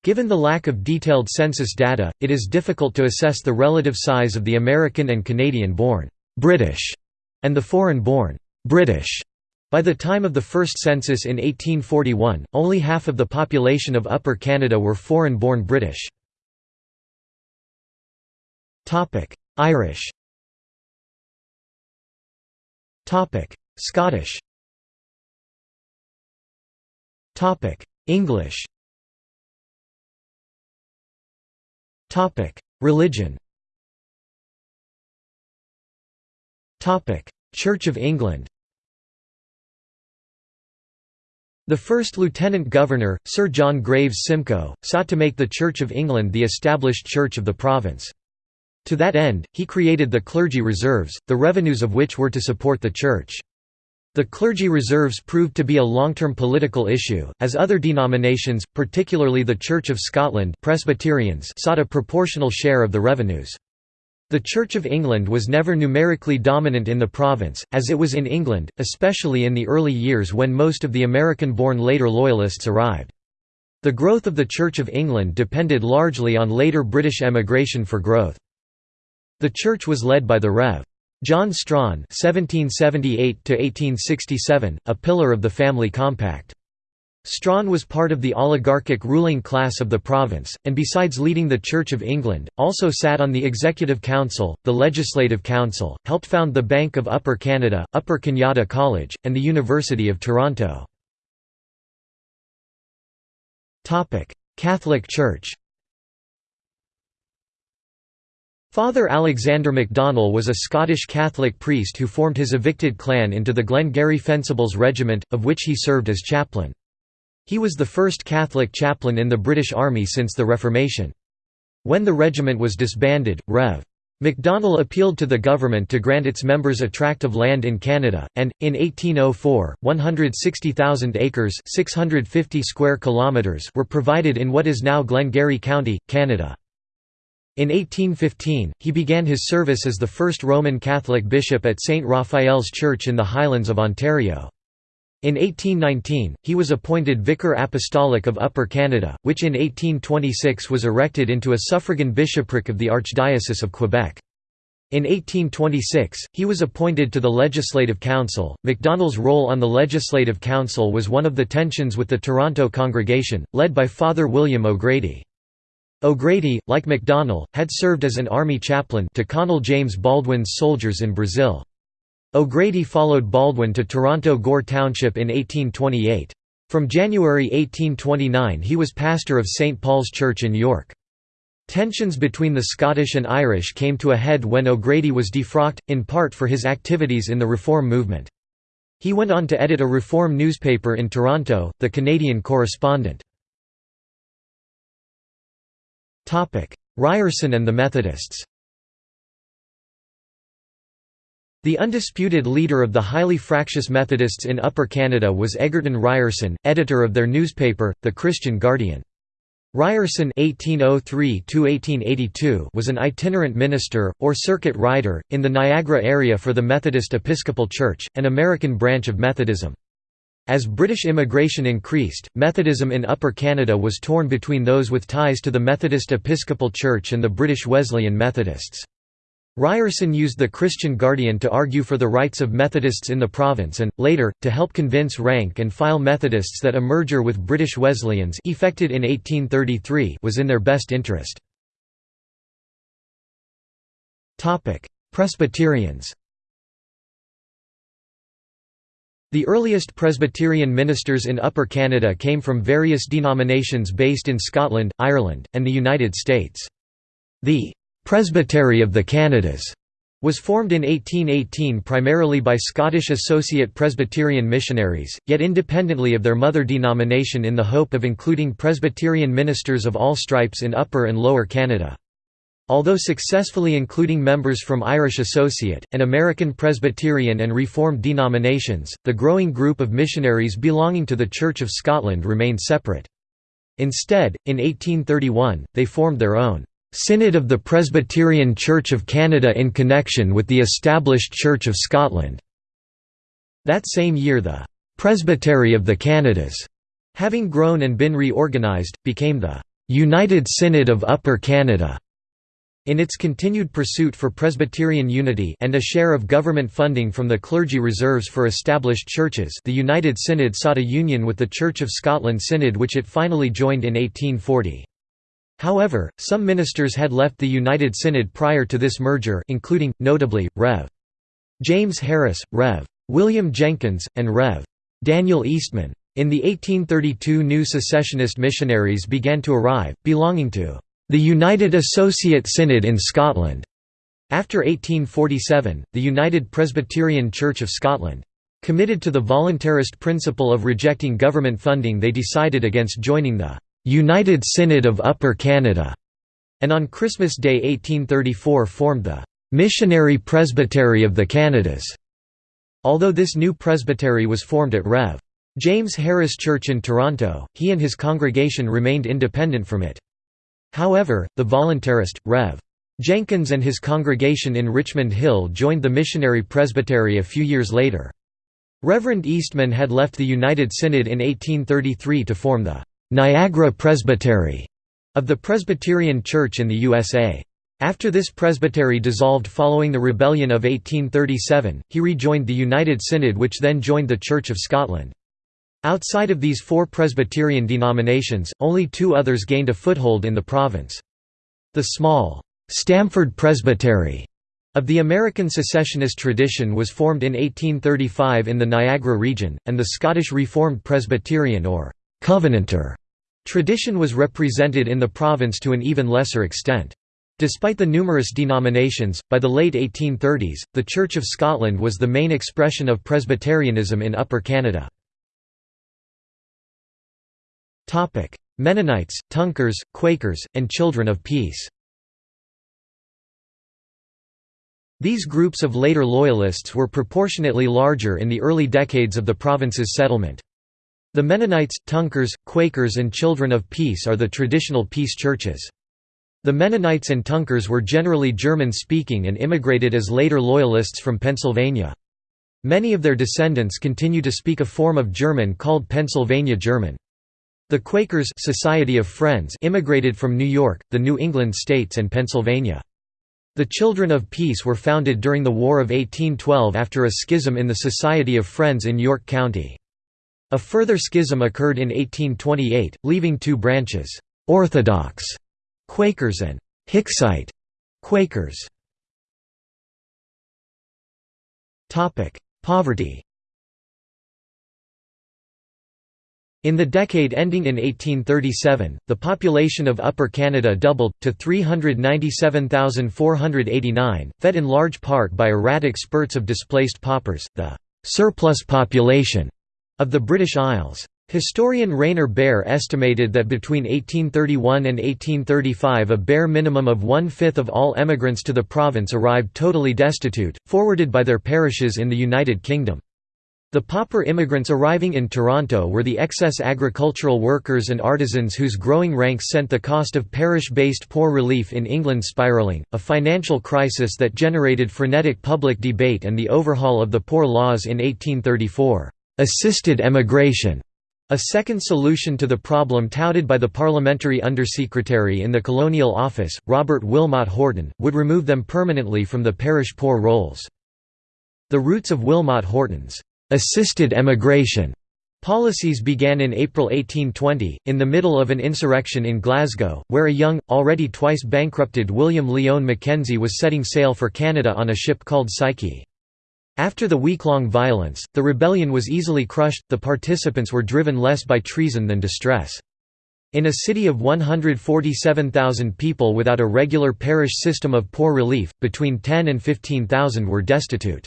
Given the lack of detailed census data, it is difficult to assess the relative size of the American and Canadian-born British and the foreign-born British By the time of the first census in 1841, only half of the population of Upper Canada were foreign-born British. Irish Scottish. English. Religion. Church of England. The first Lieutenant Governor, Sir John Graves Simcoe, sought to make the Church of England the established church of the province. To that end, he created the clergy reserves, the revenues of which were to support the church. The clergy reserves proved to be a long-term political issue, as other denominations, particularly the Church of Scotland Presbyterians sought a proportional share of the revenues. The Church of England was never numerically dominant in the province, as it was in England, especially in the early years when most of the American-born later Loyalists arrived. The growth of the Church of England depended largely on later British emigration for growth. The church was led by the Rev. John Strachan (1778–1867), a pillar of the family compact. Strachan was part of the oligarchic ruling class of the province, and besides leading the Church of England, also sat on the Executive Council, the Legislative Council, helped found the Bank of Upper Canada, Upper Canada College, and the University of Toronto. Catholic Church Father Alexander MacDonell was a Scottish Catholic priest who formed his evicted clan into the Glengarry Fencibles Regiment, of which he served as chaplain. He was the first Catholic chaplain in the British Army since the Reformation. When the regiment was disbanded, Rev. MacDonell appealed to the government to grant its members a tract of land in Canada, and, in 1804, 160,000 acres 650 square kilometers were provided in what is now Glengarry County, Canada. In 1815, he began his service as the first Roman Catholic bishop at St. Raphael's Church in the Highlands of Ontario. In 1819, he was appointed Vicar Apostolic of Upper Canada, which in 1826 was erected into a suffragan bishopric of the Archdiocese of Quebec. In 1826, he was appointed to the Legislative Council. MacDonell's role on the Legislative Council was one of the tensions with the Toronto congregation, led by Father William O'Grady. O'Grady, like MacDonell, had served as an army chaplain to Colonel James Baldwin's soldiers in Brazil. O'Grady followed Baldwin to Toronto Gore Township in 1828. From January 1829 he was pastor of St. Paul's Church in York. Tensions between the Scottish and Irish came to a head when O'Grady was defrocked, in part for his activities in the Reform movement. He went on to edit a Reform newspaper in Toronto, the Canadian Correspondent. Ryerson and the Methodists The undisputed leader of the highly fractious Methodists in Upper Canada was Egerton Ryerson, editor of their newspaper, The Christian Guardian. Ryerson (1803–1882) was an itinerant minister, or circuit rider, in the Niagara area for the Methodist Episcopal Church, an American branch of Methodism. As British immigration increased, Methodism in Upper Canada was torn between those with ties to the Methodist Episcopal Church and the British Wesleyan Methodists. Ryerson used the Christian Guardian to argue for the rights of Methodists in the province and, later, to help convince rank-and-file Methodists that a merger with British Wesleyans effected in 1833 was in their best interest. Presbyterians The earliest Presbyterian ministers in Upper Canada came from various denominations based in Scotland, Ireland, and the United States. The «Presbytery of the Canadas» was formed in 1818 primarily by Scottish Associate Presbyterian missionaries, yet independently of their mother denomination in the hope of including Presbyterian ministers of all stripes in Upper and Lower Canada. Although successfully including members from Irish Associate, and American Presbyterian and Reformed denominations, the growing group of missionaries belonging to the Church of Scotland remained separate. Instead, in 1831, they formed their own «Synod of the Presbyterian Church of Canada in connection with the established Church of Scotland». That same year the «Presbytery of the Canadas», having grown and been reorganised, became the «United Synod of Upper Canada». In its continued pursuit for Presbyterian unity and a share of government funding from the clergy reserves for established churches the United Synod sought a union with the Church of Scotland Synod which it finally joined in 1840. However, some ministers had left the United Synod prior to this merger including, notably, Rev. James Harris, Rev. William Jenkins, and Rev. Daniel Eastman. In the 1832 new secessionist missionaries began to arrive, belonging to the United Associate Synod in Scotland. After 1847, the United Presbyterian Church of Scotland. Committed to the voluntarist principle of rejecting government funding they decided against joining the «United Synod of Upper Canada» and on Christmas Day 1834 formed the «Missionary Presbytery of the Canadas». Although this new presbytery was formed at Rev. James Harris Church in Toronto, he and his congregation remained independent from it. However, the voluntarist, Rev. Jenkins and his congregation in Richmond Hill joined the Missionary Presbytery a few years later. Reverend Eastman had left the United Synod in 1833 to form the Niagara Presbytery of the Presbyterian Church in the USA. After this presbytery dissolved following the Rebellion of 1837, he rejoined the United Synod which then joined the Church of Scotland. Outside of these four Presbyterian denominations, only two others gained a foothold in the province. The small, Stamford Presbytery of the American secessionist tradition was formed in 1835 in the Niagara region, and the Scottish Reformed Presbyterian or Covenanter tradition was represented in the province to an even lesser extent. Despite the numerous denominations, by the late 1830s, the Church of Scotland was the main expression of Presbyterianism in Upper Canada. Mennonites, Tunkers, Quakers, and Children of Peace These groups of later Loyalists were proportionately larger in the early decades of the province's settlement. The Mennonites, Tunkers, Quakers and Children of Peace are the traditional peace churches. The Mennonites and Tunkers were generally German-speaking and immigrated as later Loyalists from Pennsylvania. Many of their descendants continue to speak a form of German called Pennsylvania German. The Quakers Society of Friends immigrated from New York, the New England states and Pennsylvania. The Children of Peace were founded during the War of 1812 after a schism in the Society of Friends in York County. A further schism occurred in 1828, leaving two branches, Orthodox Quakers and Hicksite Quakers. Poverty In the decade ending in 1837, the population of Upper Canada doubled, to 397,489, fed in large part by erratic spurts of displaced paupers, the «surplus population» of the British Isles. Historian Rainer Baehre estimated that between 1831 and 1835 a bare minimum of one-fifth of all emigrants to the province arrived totally destitute, forwarded by their parishes in the United Kingdom. The pauper immigrants arriving in Toronto were the excess agricultural workers and artisans whose growing ranks sent the cost of parish-based poor relief in England spiralling, a financial crisis that generated frenetic public debate and the overhaul of the Poor Laws in 1834. Assisted emigration a second solution to the problem touted by the parliamentary undersecretary in the Colonial Office, Robert Wilmot Horton, would remove them permanently from the parish poor rolls. The roots of Wilmot Horton's assisted emigration policies began in April 1820, in the middle of an insurrection in Glasgow, where a young, already twice bankrupted William Lyon Mackenzie was setting sail for Canada on a ship called Psyche. After the week-long violence, the rebellion was easily crushed, the participants were driven less by treason than distress. In a city of 147,000 people without a regular parish system of poor relief, between 10 and 15,000 were destitute.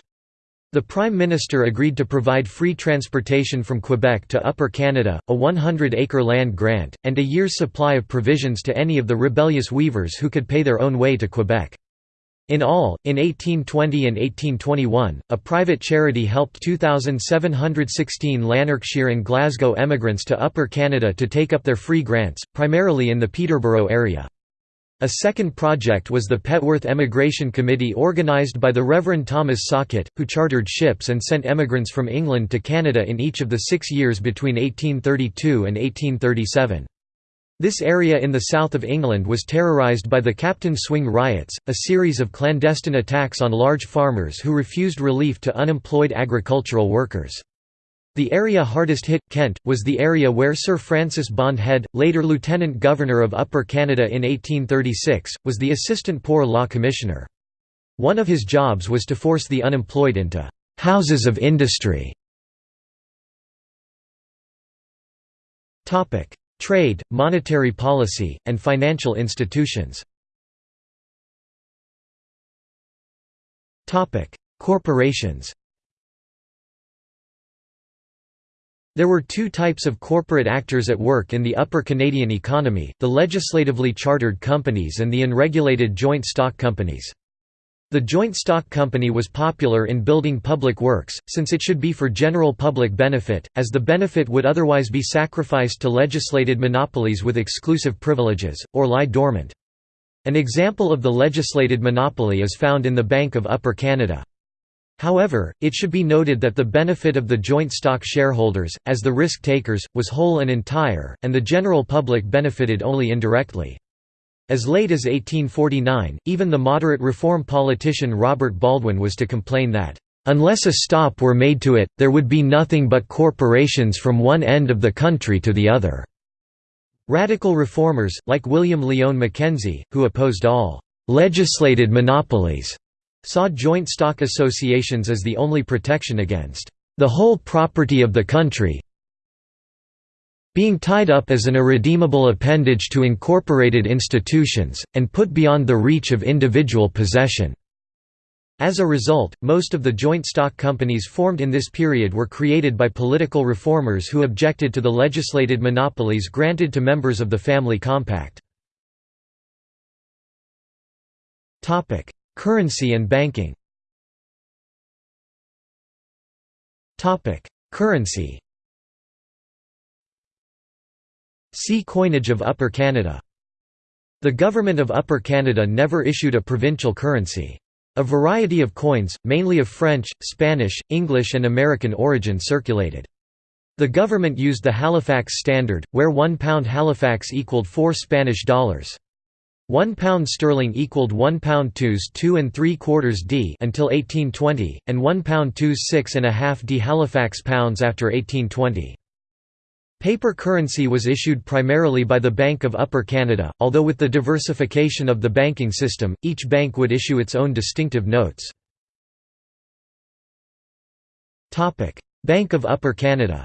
The Prime Minister agreed to provide free transportation from Quebec to Upper Canada, a 100-acre land grant, and a year's supply of provisions to any of the rebellious weavers who could pay their own way to Quebec. In all, in 1820 and 1821, a private charity helped 2,716 Lanarkshire and Glasgow emigrants to Upper Canada to take up their free grants, primarily in the Peterborough area. A second project was the Petworth Emigration Committee organised by the Reverend Thomas Sockett, who chartered ships and sent emigrants from England to Canada in each of the six years between 1832 and 1837. This area in the south of England was terrorised by the Captain Swing riots, a series of clandestine attacks on large farmers who refused relief to unemployed agricultural workers. The area hardest hit, Kent, was the area where Sir Francis Bond Head, later Lieutenant Governor of Upper Canada in 1836, was the Assistant Poor Law Commissioner. One of his jobs was to force the unemployed into «houses of industry». Trade, monetary policy, and financial institutions Corporations There were two types of corporate actors at work in the Upper Canadian economy, the legislatively chartered companies and the unregulated joint stock companies. The joint stock company was popular in building public works, since it should be for general public benefit, as the benefit would otherwise be sacrificed to legislated monopolies with exclusive privileges, or lie dormant. An example of the legislated monopoly is found in the Bank of Upper Canada. However, it should be noted that the benefit of the joint stock shareholders, as the risk-takers, was whole and entire, and the general public benefited only indirectly. As late as 1849, even the moderate reform politician Robert Baldwin was to complain that, "...unless a stop were made to it, there would be nothing but corporations from one end of the country to the other." Radical reformers, like William Lyon Mackenzie, who opposed all "...legislated monopolies," saw joint stock associations as the only protection against "...the whole property of the country, being tied up as an irredeemable appendage to incorporated institutions, and put beyond the reach of individual possession. As a result, most of the joint stock companies formed in this period were created by political reformers who objected to the legislated monopolies granted to members of the Family Compact. Currency and banking Currency See Coinage of Upper Canada. The Government of Upper Canada never issued a provincial currency. A variety of coins, mainly of French, Spanish, English and American origin circulated. The government used the Halifax Standard, where one pound Halifax equaled 4 Spanish dollars. One pound sterling equaled one pound twos two and three quarters d until 1820, and one pound twos six and a half d Halifax pounds after 1820. Paper currency was issued primarily by the Bank of Upper Canada, although with the diversification of the banking system, each bank would issue its own distinctive notes. Bank of Upper Canada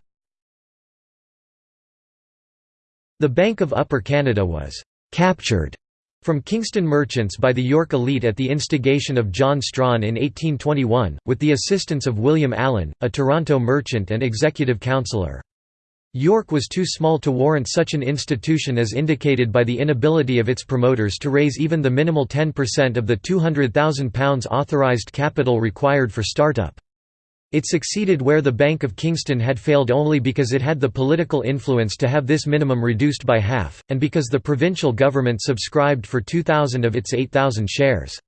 The Bank of Upper Canada was «captured» from Kingston merchants by the York elite at the instigation of John Strachan in 1821, with the assistance of William Allan, a Toronto merchant and executive councillor. York was too small to warrant such an institution as indicated by the inability of its promoters to raise even the minimal 10% of the £200,000 authorised capital required for startup. It succeeded where the Bank of Kingston had failed only because it had the political influence to have this minimum reduced by half, and because the provincial government subscribed for 2,000 of its 8,000 shares.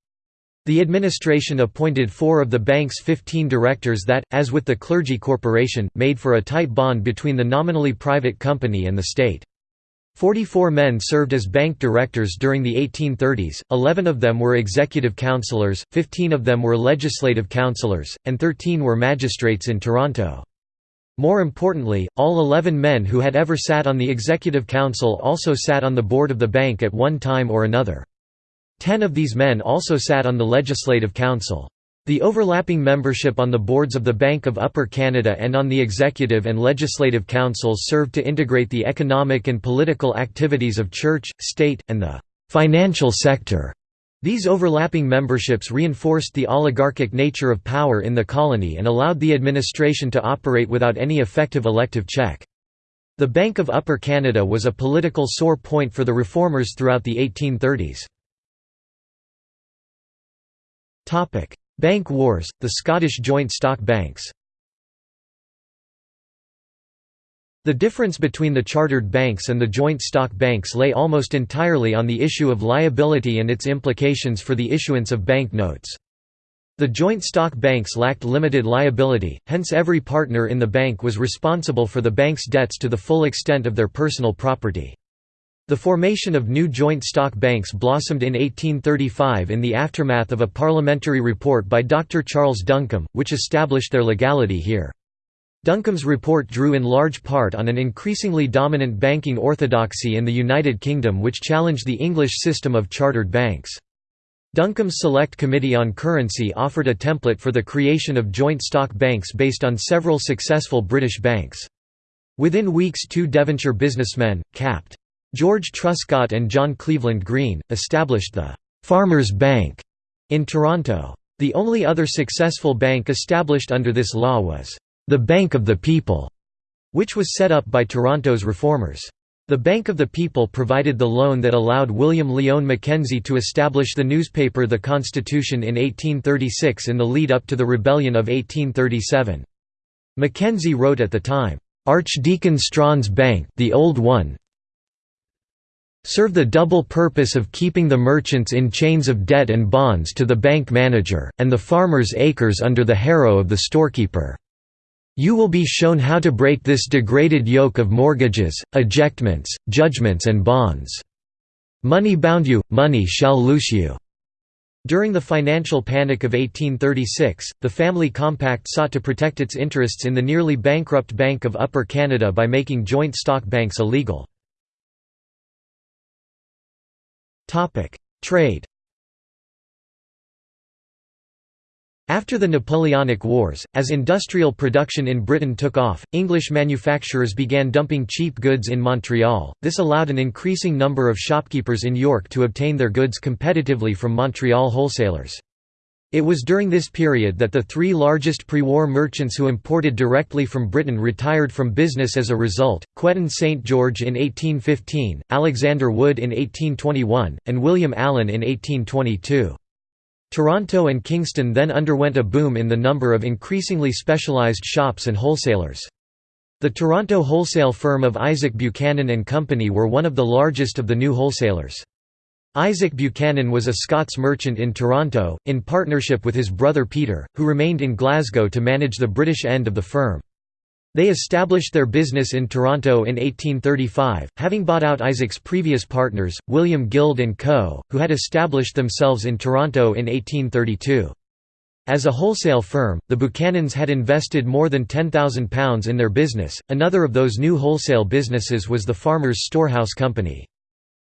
The administration appointed four of the bank's 15 directors that, as with the clergy corporation, made for a tight bond between the nominally private company and the state. Forty-four men served as bank directors during the 1830s, 11 of them were executive councillors, 15 of them were legislative councillors, and 13 were magistrates in Toronto. More importantly, all 11 men who had ever sat on the executive council also sat on the board of the bank at one time or another. Ten of these men also sat on the Legislative Council. The overlapping membership on the boards of the Bank of Upper Canada and on the Executive and Legislative Councils served to integrate the economic and political activities of church, state, and the financial sector. These overlapping memberships reinforced the oligarchic nature of power in the colony and allowed the administration to operate without any effective elective check. The Bank of Upper Canada was a political sore point for the reformers throughout the 1830s. Bank wars, the Scottish joint stock banks The difference between the chartered banks and the joint stock banks lay almost entirely on the issue of liability and its implications for the issuance of bank notes. The joint stock banks lacked limited liability, hence every partner in the bank was responsible for the bank's debts to the full extent of their personal property. The formation of new joint stock banks blossomed in 1835 in the aftermath of a parliamentary report by Dr. Charles Duncombe, which established their legality here. Duncombe's report drew in large part on an increasingly dominant banking orthodoxy in the United Kingdom which challenged the English system of chartered banks. Duncombe's Select Committee on Currency offered a template for the creation of joint stock banks based on several successful British banks. Within weeks two Devonshire businessmen, Capt. George Truscott and John Cleveland Green, established the «Farmers' Bank» in Toronto. The only other successful bank established under this law was the Bank of the People, which was set up by Toronto's reformers. The Bank of the People provided the loan that allowed William Lyon Mackenzie to establish the newspaper The Constitution in 1836 in the lead-up to the Rebellion of 1837. Mackenzie wrote at the time, "'Archdeacon Strachan's Bank the old one, serve the double purpose of keeping the merchants in chains of debt and bonds to the bank manager, and the farmers' acres under the harrow of the storekeeper. You will be shown how to break this degraded yoke of mortgages, ejectments, judgments and bonds. Money bound you, money shall loose you." During the financial panic of 1836, the Family Compact sought to protect its interests in the nearly bankrupt Bank of Upper Canada by making joint stock banks illegal. Trade After the Napoleonic Wars, as industrial production in Britain took off, English manufacturers began dumping cheap goods in Montreal. This allowed an increasing number of shopkeepers in York to obtain their goods competitively from Montreal wholesalers. It was during this period that the three largest pre-war merchants who imported directly from Britain retired from business as a result, Quetton St. George in 1815, Alexander Wood in 1821, and William Allan in 1822. Toronto and Kingston then underwent a boom in the number of increasingly specialized shops and wholesalers. The Toronto wholesale firm of Isaac Buchanan and Company were one of the largest of the new wholesalers. Isaac Buchanan was a Scots merchant in Toronto, in partnership with his brother Peter, who remained in Glasgow to manage the British end of the firm. They established their business in Toronto in 1835, having bought out Isaac's previous partners, William Guild & Co., who had established themselves in Toronto in 1832. As a wholesale firm, the Buchanans had invested more than £10,000 in their business. Another of those new wholesale businesses was the Farmers Storehouse Company.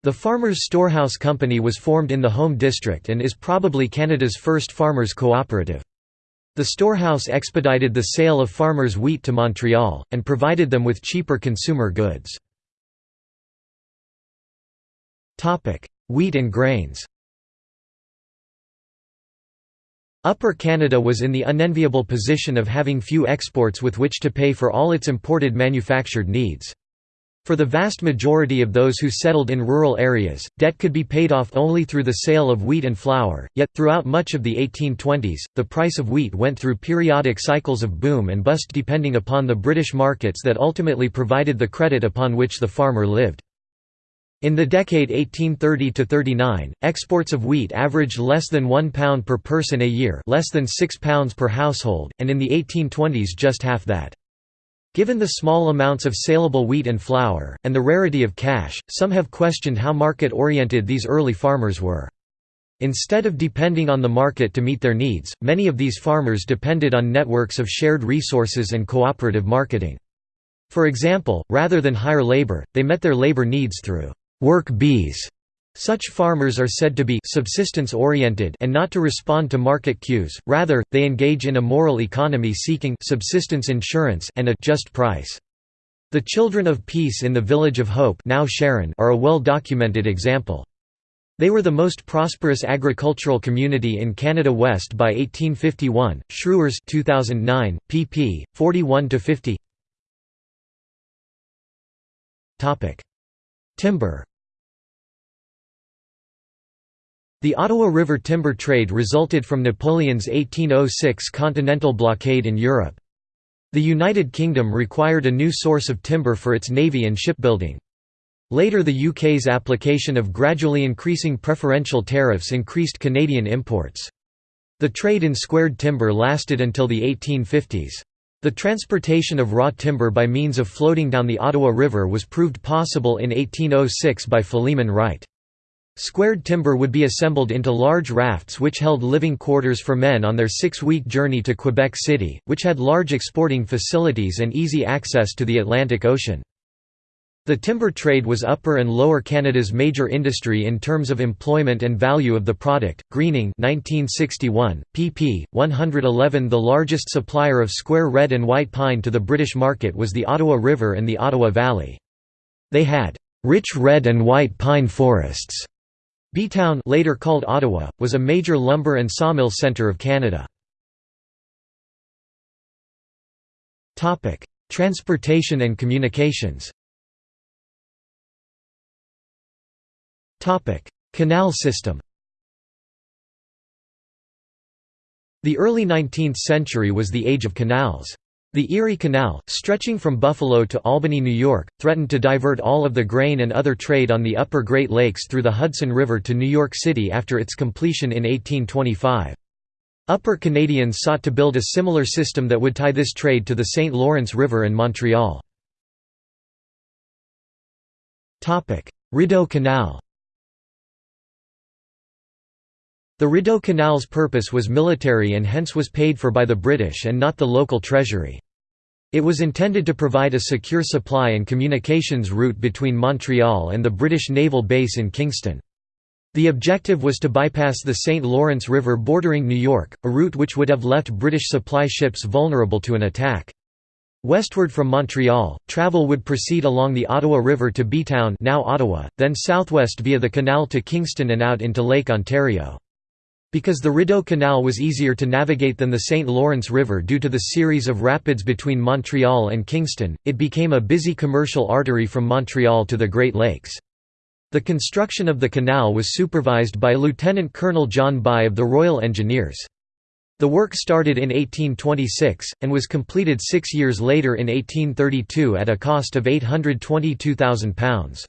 The Farmers Storehouse Company was formed in the Home District and is probably Canada's first farmers' cooperative. The storehouse expedited the sale of farmers' wheat to Montreal, and provided them with cheaper consumer goods. wheat and grains Upper Canada was in the unenviable position of having few exports with which to pay for all its imported manufactured needs. For the vast majority of those who settled in rural areas, debt could be paid off only through the sale of wheat and flour, yet, throughout much of the 1820s, the price of wheat went through periodic cycles of boom and bust depending upon the British markets that ultimately provided the credit upon which the farmer lived. In the decade 1830–39, exports of wheat averaged less than £1 per person a year less than £6 per household, and in the 1820s just half that. Given the small amounts of saleable wheat and flour, and the rarity of cash, some have questioned how market-oriented these early farmers were. Instead of depending on the market to meet their needs, many of these farmers depended on networks of shared resources and cooperative marketing. For example, rather than hire labor, they met their labor needs through work bees such farmers are said to be subsistence-oriented and not to respond to market cues, rather, they engage in a moral economy seeking subsistence insurance and a just price. The Children of Peace in the Village of Hope now Sharon are a well-documented example. They were the most prosperous agricultural community in Canada West by 1851. Schrauwers 2009, pp. 41–50 Timber The Ottawa River timber trade resulted from Napoleon's 1806 continental blockade in Europe. The United Kingdom required a new source of timber for its navy and shipbuilding. Later the UK's application of gradually increasing preferential tariffs increased Canadian imports. The trade in squared timber lasted until the 1850s. The transportation of raw timber by means of floating down the Ottawa River was proved possible in 1806 by Philemon Wright. Squared timber would be assembled into large rafts which held living quarters for men on their six-week journey to Quebec City, which had large exporting facilities and easy access to the Atlantic Ocean. The timber trade was Upper and Lower Canada's major industry in terms of employment and value of the product. Greening 1961, pp. 111 The largest supplier of square red and white pine to the British market was the Ottawa River and the Ottawa Valley. They had rich red and white pine forests. Bytown later called Ottawa, was a major lumber and sawmill centre of Canada. Transportation and communications Canal system The early 19th century was the age of canals. The Erie Canal, stretching from Buffalo to Albany, New York, threatened to divert all of the grain and other trade on the upper Great Lakes through the Hudson River to New York City after its completion in 1825. Upper Canadians sought to build a similar system that would tie this trade to the St. Lawrence River and Montreal. Rideau Canal The Rideau Canal's purpose was military and hence was paid for by the British and not the local treasury. It was intended to provide a secure supply and communications route between Montreal and the British naval base in Kingston. The objective was to bypass the St. Lawrence River bordering New York, a route which would have left British supply ships vulnerable to an attack. Westward from Montreal, travel would proceed along the Ottawa River to Bytown now Ottawa, then southwest via the canal to Kingston and out into Lake Ontario. Because the Rideau Canal was easier to navigate than the St. Lawrence River due to the series of rapids between Montreal and Kingston, it became a busy commercial artery from Montreal to the Great Lakes. The construction of the canal was supervised by Lieutenant Colonel John By of the Royal Engineers. The work started in 1826, and was completed six years later in 1832 at a cost of £822,000.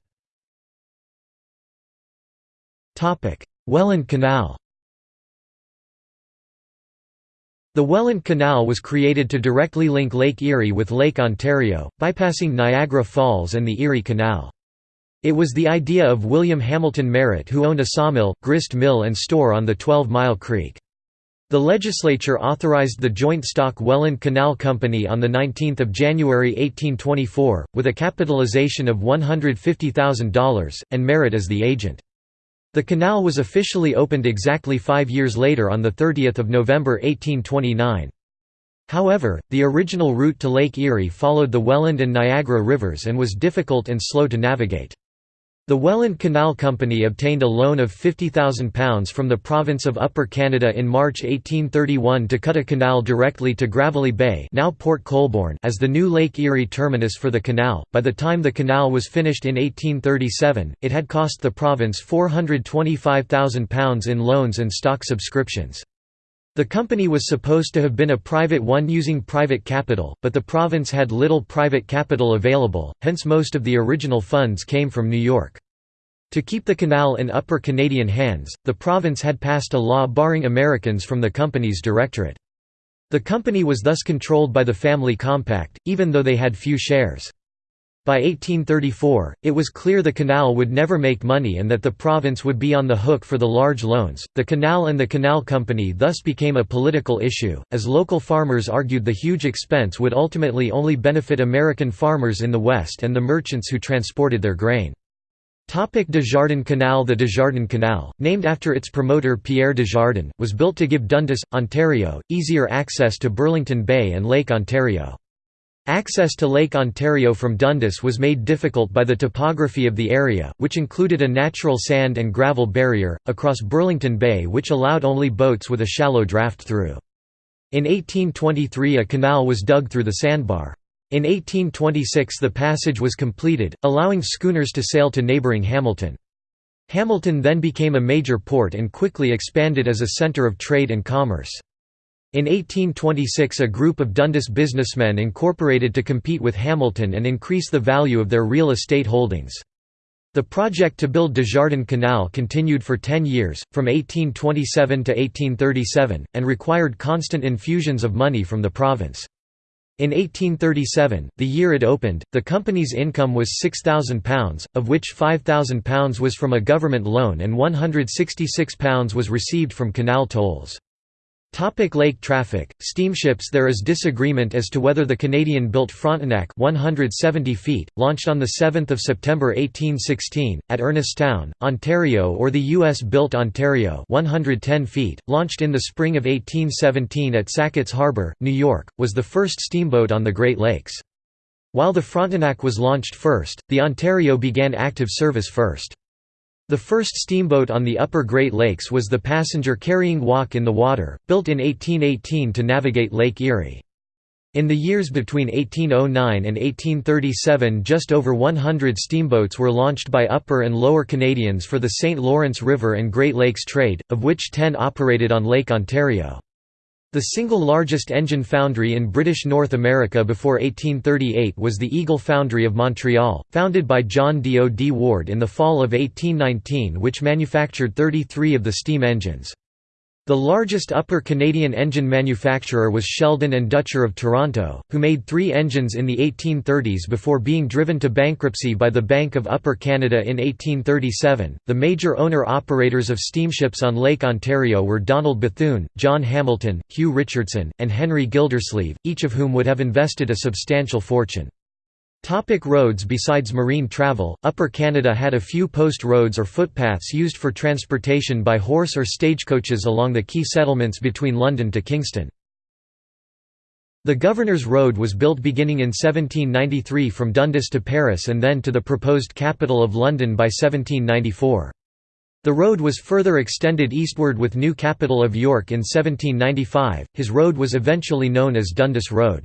Welland Canal The Welland Canal was created to directly link Lake Erie with Lake Ontario, bypassing Niagara Falls and the Erie Canal. It was the idea of William Hamilton Merritt who owned a sawmill, grist mill and store on the Twelve Mile Creek. The legislature authorized the joint stock Welland Canal Company on 19 January 1824, with a capitalization of $150,000, and Merritt as the agent. The canal was officially opened exactly five years later on 30 November 1829. However, the original route to Lake Erie followed the Welland and Niagara rivers and was difficult and slow to navigate. The Welland Canal Company obtained a loan of £50,000 from the province of Upper Canada in March 1831 to cut a canal directly to Gravelly Bay now Port Colborne as the new Lake Erie terminus for the canal. By the time the canal was finished in 1837, it had cost the province £425,000 in loans and stock subscriptions. The company was supposed to have been a private one using private capital, but the province had little private capital available, hence most of the original funds came from New York. To keep the canal in Upper Canadian hands, the province had passed a law barring Americans from the company's directorate. The company was thus controlled by the family compact, even though they had few shares. By 1834, it was clear the canal would never make money and that the province would be on the hook for the large loans. The canal and the canal company thus became a political issue, as local farmers argued the huge expense would ultimately only benefit American farmers in the West and the merchants who transported their grain. Topic Desjardins Canal The Desjardins Canal, named after its promoter Pierre Desjardins, was built to give Dundas, Ontario, easier access to Burlington Bay and Lake Ontario. Access to Lake Ontario from Dundas was made difficult by the topography of the area, which included a natural sand and gravel barrier, across Burlington Bay which allowed only boats with a shallow draft through. In 1823 a canal was dug through the sandbar. In 1826 the passage was completed, allowing schooners to sail to neighbouring Hamilton. Hamilton then became a major port and quickly expanded as a centre of trade and commerce. In 1826 a group of Dundas businessmen incorporated to compete with Hamilton and increase the value of their real estate holdings. The project to build Desjardins Canal continued for ten years, from 1827 to 1837, and required constant infusions of money from the province. In 1837, the year it opened, the company's income was £6,000, of which £5,000 was from a government loan and £166 was received from canal tolls. Topic lake traffic, steamships There is disagreement as to whether the Canadian-built Frontenac 170 feet, launched on 7 September 1816, at Ernestown, Ontario or the U.S.-built Ontario 110 feet, launched in the spring of 1817 at Sackett's Harbor, New York, was the first steamboat on the Great Lakes. While the Frontenac was launched first, the Ontario began active service first. The first steamboat on the upper Great Lakes was the passenger-carrying Walk in the Water, built in 1818 to navigate Lake Erie. In the years between 1809 and 1837 just over 100 steamboats were launched by Upper and Lower Canadians for the St. Lawrence River and Great Lakes trade, of which 10 operated on Lake Ontario. The single largest engine foundry in British North America before 1838 was the Eagle Foundry of Montreal, founded by John D. O. D. Ward in the fall of 1819 which manufactured 33 of the steam engines. The largest Upper Canadian engine manufacturer was Sheldon and Dutcher of Toronto, who made three engines in the 1830s before being driven to bankruptcy by the Bank of Upper Canada in 1837. The major owner operators of steamships on Lake Ontario were Donald Bethune, John Hamilton, Hugh Richardson, and Henry Gildersleeve, each of whom would have invested a substantial fortune. Topic roads Besides marine travel, Upper Canada had a few post roads or footpaths used for transportation by horse or stagecoaches along the key settlements between London to Kingston. The Governor's Road was built beginning in 1793 from Dundas to Paris and then to the proposed capital of London by 1794. The road was further extended eastward with new capital of York in 1795. His road was eventually known as Dundas Road.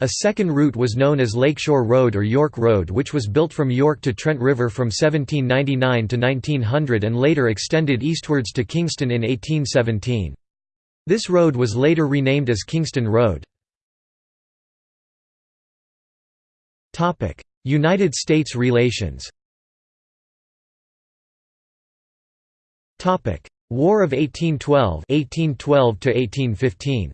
A second route was known as Lakeshore Road or York Road which was built from York to Trent River from 1799 to 1900 and later extended eastwards to Kingston in 1817. This road was later renamed as Kingston Road. United States relations War of 1812 1812 to 1815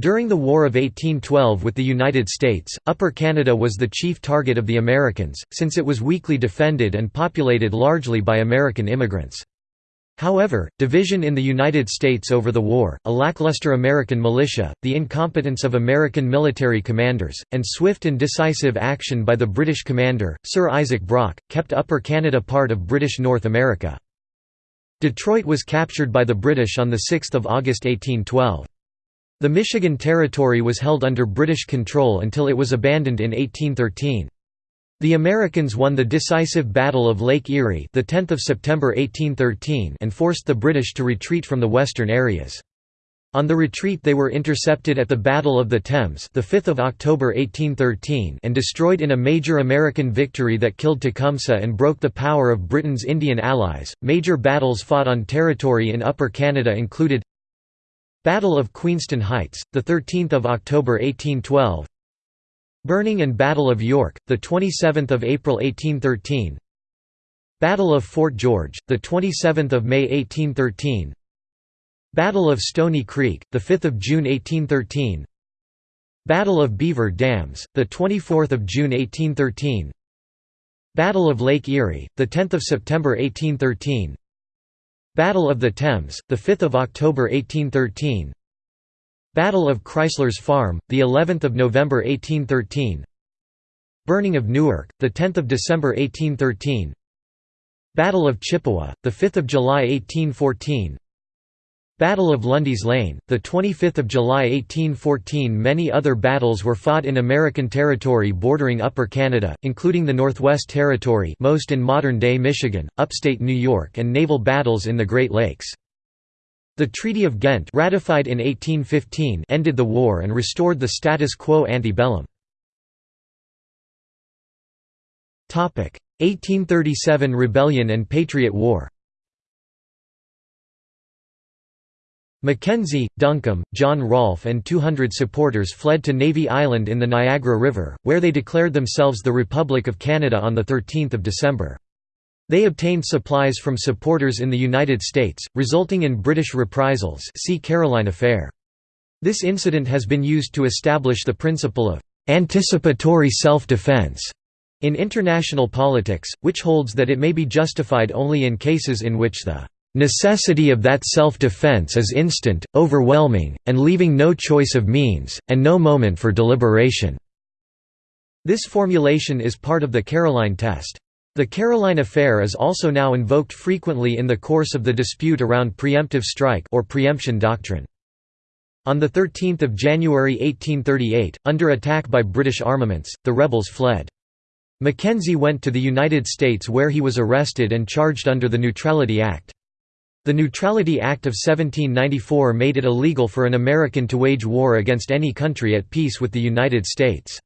During the War of 1812 with the United States, Upper Canada was the chief target of the Americans, since it was weakly defended and populated largely by American immigrants. However, division in the United States over the war, a lackluster American militia, the incompetence of American military commanders, and swift and decisive action by the British commander, Sir Isaac Brock, kept Upper Canada part of British North America. Detroit was captured by the British on 6 August 1812. The Michigan Territory was held under British control until it was abandoned in 1813. The Americans won the decisive Battle of Lake Erie the 10th of September 1813 and forced the British to retreat from the western areas. On the retreat they were intercepted at the Battle of the Thames the 5th of October 1813 and destroyed in a major American victory that killed Tecumseh and broke the power of Britain's Indian allies. Major battles fought on territory in Upper Canada included Battle of Queenston Heights, 13 October 1812 Burning and Battle of York, 27 April 1813 Battle of Fort George, 27 May 1813 Battle of Stony Creek, 5 June 1813 Battle of Beaver Dams, the 24 June 1813 Battle of Lake Erie, 10 September 1813 Battle of the Thames, 5 October 1813 Battle of Crysler's Farm, the 11th of November 1813 Burning of Newark, 10 December 1813 Battle of Chippewa, 5 July 1814 Battle of Lundy's Lane, 25 July 1814 Many other battles were fought in American territory bordering Upper Canada, including the Northwest Territory most in modern-day Michigan, upstate New York and naval battles in the Great Lakes. The Treaty of Ghent ratified in 1815 ended the war and restored the status quo ante bellum. 1837 Rebellion and Patriot War Mackenzie, Duncombe, John Rolph and 200 supporters fled to Navy Island in the Niagara River, where they declared themselves the Republic of Canada on 13 December. They obtained supplies from supporters in the United States, resulting in British reprisals see Caroline Affair. This incident has been used to establish the principle of anticipatory self-defense in international politics, which holds that it may be justified only in cases in which the necessity of that self-defense is instant, overwhelming, and leaving no choice of means, and no moment for deliberation." This formulation is part of the Caroline test. The Caroline affair is also now invoked frequently in the course of the dispute around preemptive strike or preemption doctrine. On 13 January 1838, under attack by British armaments, the rebels fled. Mackenzie went to the United States where he was arrested and charged under the Neutrality Act. The Neutrality Act of 1794 made it illegal for an American to wage war against any country at peace with the United States.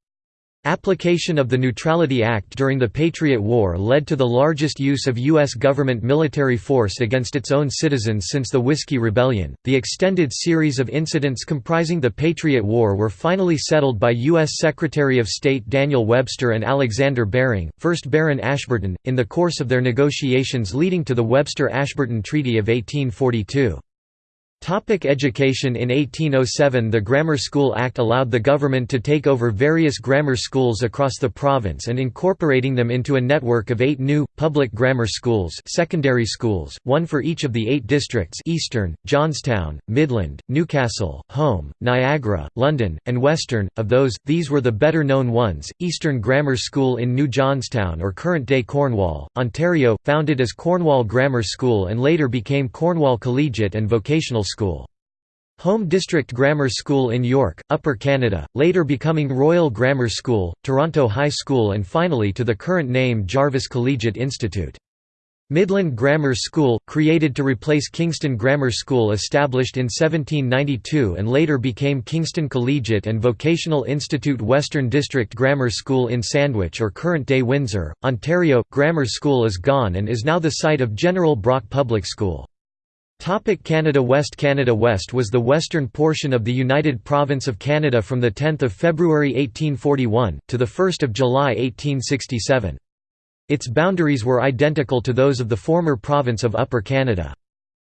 Application of the Neutrality Act during the Patriot War led to the largest use of U.S. government military force against its own citizens since the Whiskey Rebellion. The extended series of incidents comprising the Patriot War were finally settled by U.S. Secretary of State Daniel Webster and Alexander Baring, 1st Baron Ashburton, in the course of their negotiations leading to the Webster-Ashburton Treaty of 1842. Topic education In 1807 the Grammar School Act allowed the government to take over various grammar schools across the province and incorporating them into a network of eight new, public grammar schools secondary schools, one for each of the eight districts Eastern, Johnstown, Midland, Newcastle, Home, Niagara, London, and Western. Of those, these were the better known ones, Eastern Grammar School in New Johnstown or current-day Cornwall, Ontario, founded as Cornwall Grammar School and later became Cornwall Collegiate and Vocational School. Home District Grammar School in York, Upper Canada, later becoming Royal Grammar School, Toronto High School and finally to the current name Jarvis Collegiate Institute. Midland Grammar School, created to replace Kingston Grammar School established in 1792 and later became Kingston Collegiate and Vocational Institute Western District Grammar School in Sandwich or current-day Windsor, Ontario. Grammar School is gone and is now the site of General Brock Public School. Topic Canada West Canada West was the western portion of the United Province of Canada from 10 February 1841, to 1 July 1867. Its boundaries were identical to those of the former province of Upper Canada.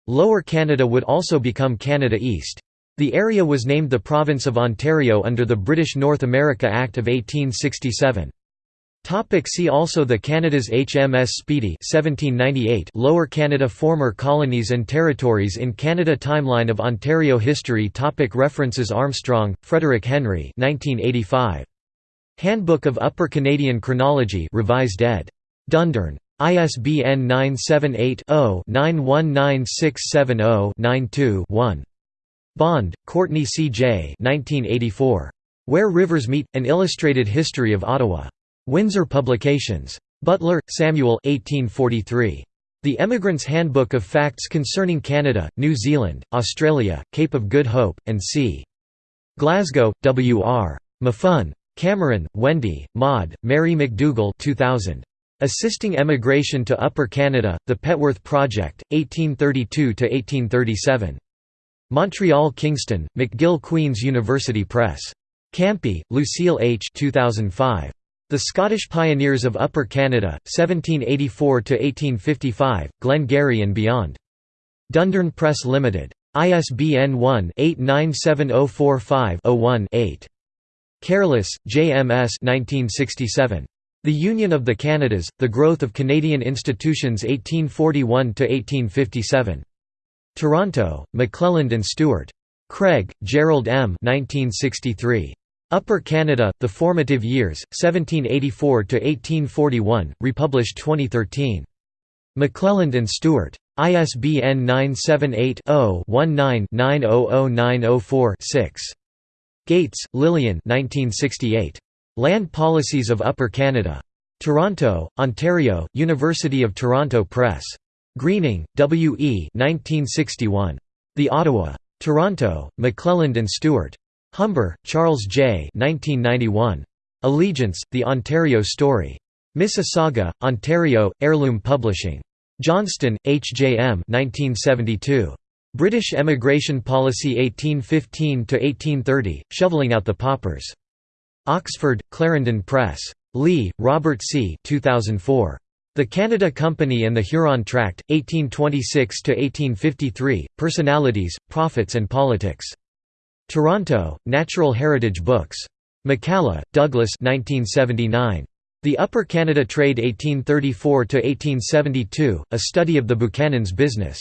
Lower Canada would also become Canada East. The area was named the Province of Ontario under the British North America Act of 1867. Topic see also The Canada's HMS Speedy 1798 Lower Canada Former colonies and territories in Canada Timeline of Ontario history topic References Armstrong, Frederick Henry 1985. Handbook of Upper Canadian Chronology revised ed. Dundurn. ISBN 978-0-919670-92-1. Bond, Courtney C. J. 1984. Where Rivers Meet, An Illustrated History of Ottawa. Windsor Publications. Butler, Samuel 1843. The Emigrant's Handbook of Facts Concerning Canada, New Zealand, Australia, Cape of Good Hope, and c. Glasgow, W. R. Maffun. Cameron, Wendy, Maude, Mary McDougall 2000. Assisting Emigration to Upper Canada, The Petworth Project, 1832–1837. Montreal Kingston, McGill Queen's University Press. Campey, Lucille H. 2005. The Scottish Pioneers of Upper Canada, 1784–1855, Glengarry and Beyond. Dundurn Press Limited. ISBN 1-897045-01-8. Careless, J.M.S. 1967. The Union of the Canadas, The Growth of Canadian Institutions 1841–1857. Toronto, McClelland and Stewart. Craig, Gerald M. 1963. Upper Canada, The Formative Years, 1784–1841, republished 2013. McClelland and Stewart. ISBN 978-0-19-900904-6. Gates, Lillian Land Policies of Upper Canada. Toronto, Ontario, University of Toronto Press. Greening, W. E. 1961. The Ottawa. Toronto, McClelland and Stewart. Humber, Charles J. 1991. Allegiance, The Ontario Story. Mississauga, Ontario, Heirloom Publishing. Johnston, H. J. M. 1972. British Emigration Policy 1815–1830, Shoveling Out the Paupers. Oxford, Clarendon Press. Lee, Robert C. 2004. The Canada Company and the Huron Tract, 1826–1853, Personalities, Profits and Politics. Toronto, Natural Heritage Books. McCalla, Douglas 1979. The Upper Canada Trade 1834–1872, A Study of the Buchanan's Business.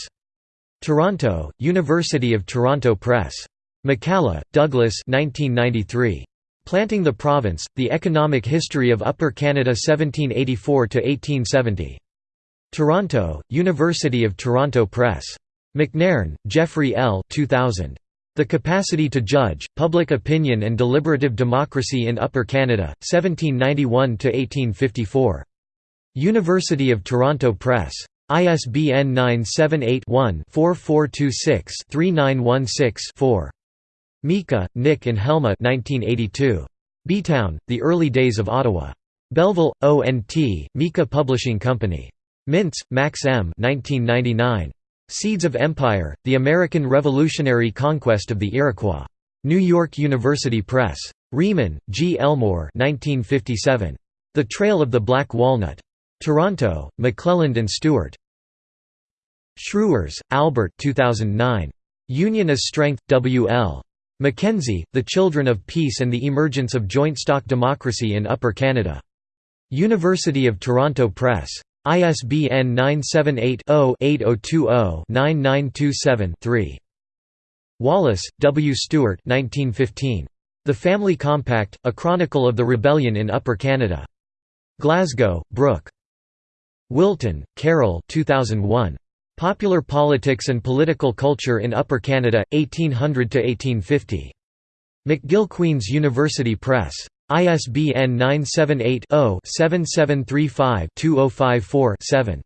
Toronto, University of Toronto Press. McCalla, Douglas 1993. Planting the Province, The Economic History of Upper Canada 1784–1870. Toronto, University of Toronto Press. McNairn, Jeffrey L. 2000. The Capacity to Judge, Public Opinion and Deliberative Democracy in Upper Canada, 1791–1854. University of Toronto Press. ISBN 978-1-4426-3916-4. Mika, Nick and Helma 1982. Bytown, The Early Days of Ottawa. Belleville, O.N.T., Mika Publishing Company. Mintz, Max M. 1999. Seeds of Empire, The American Revolutionary Conquest of the Iroquois. New York University Press. Reaman, G. Elmore 1957. The Trail of the Black Walnut. Toronto, McClelland and Stewart. Schrauwers, Albert 2009. Union as Strength, W. L. Mackenzie, The Children of Peace and the Emergence of Joint Stock Democracy in Upper Canada. University of Toronto Press. ISBN 978-0-8020-9927-3. Wallace, W. Stewart 1915. The Family Compact, A Chronicle of the Rebellion in Upper Canada. Glasgow, Brooke. Wilton, Carol 2001. Popular Politics and Political Culture in Upper Canada, 1800–1850. McGill Queen's University Press. ISBN 978-0-7735-2054-7.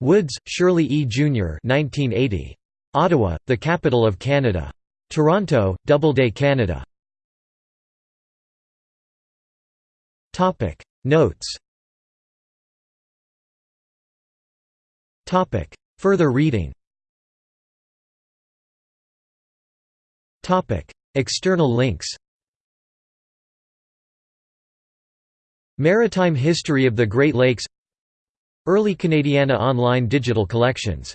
Woods, Shirley E. Jr. 1980. Ottawa, the Capital of Canada. Toronto, Doubleday Canada. Notes Further reading External links Maritime History of the Great Lakes Early Canadiana online digital collections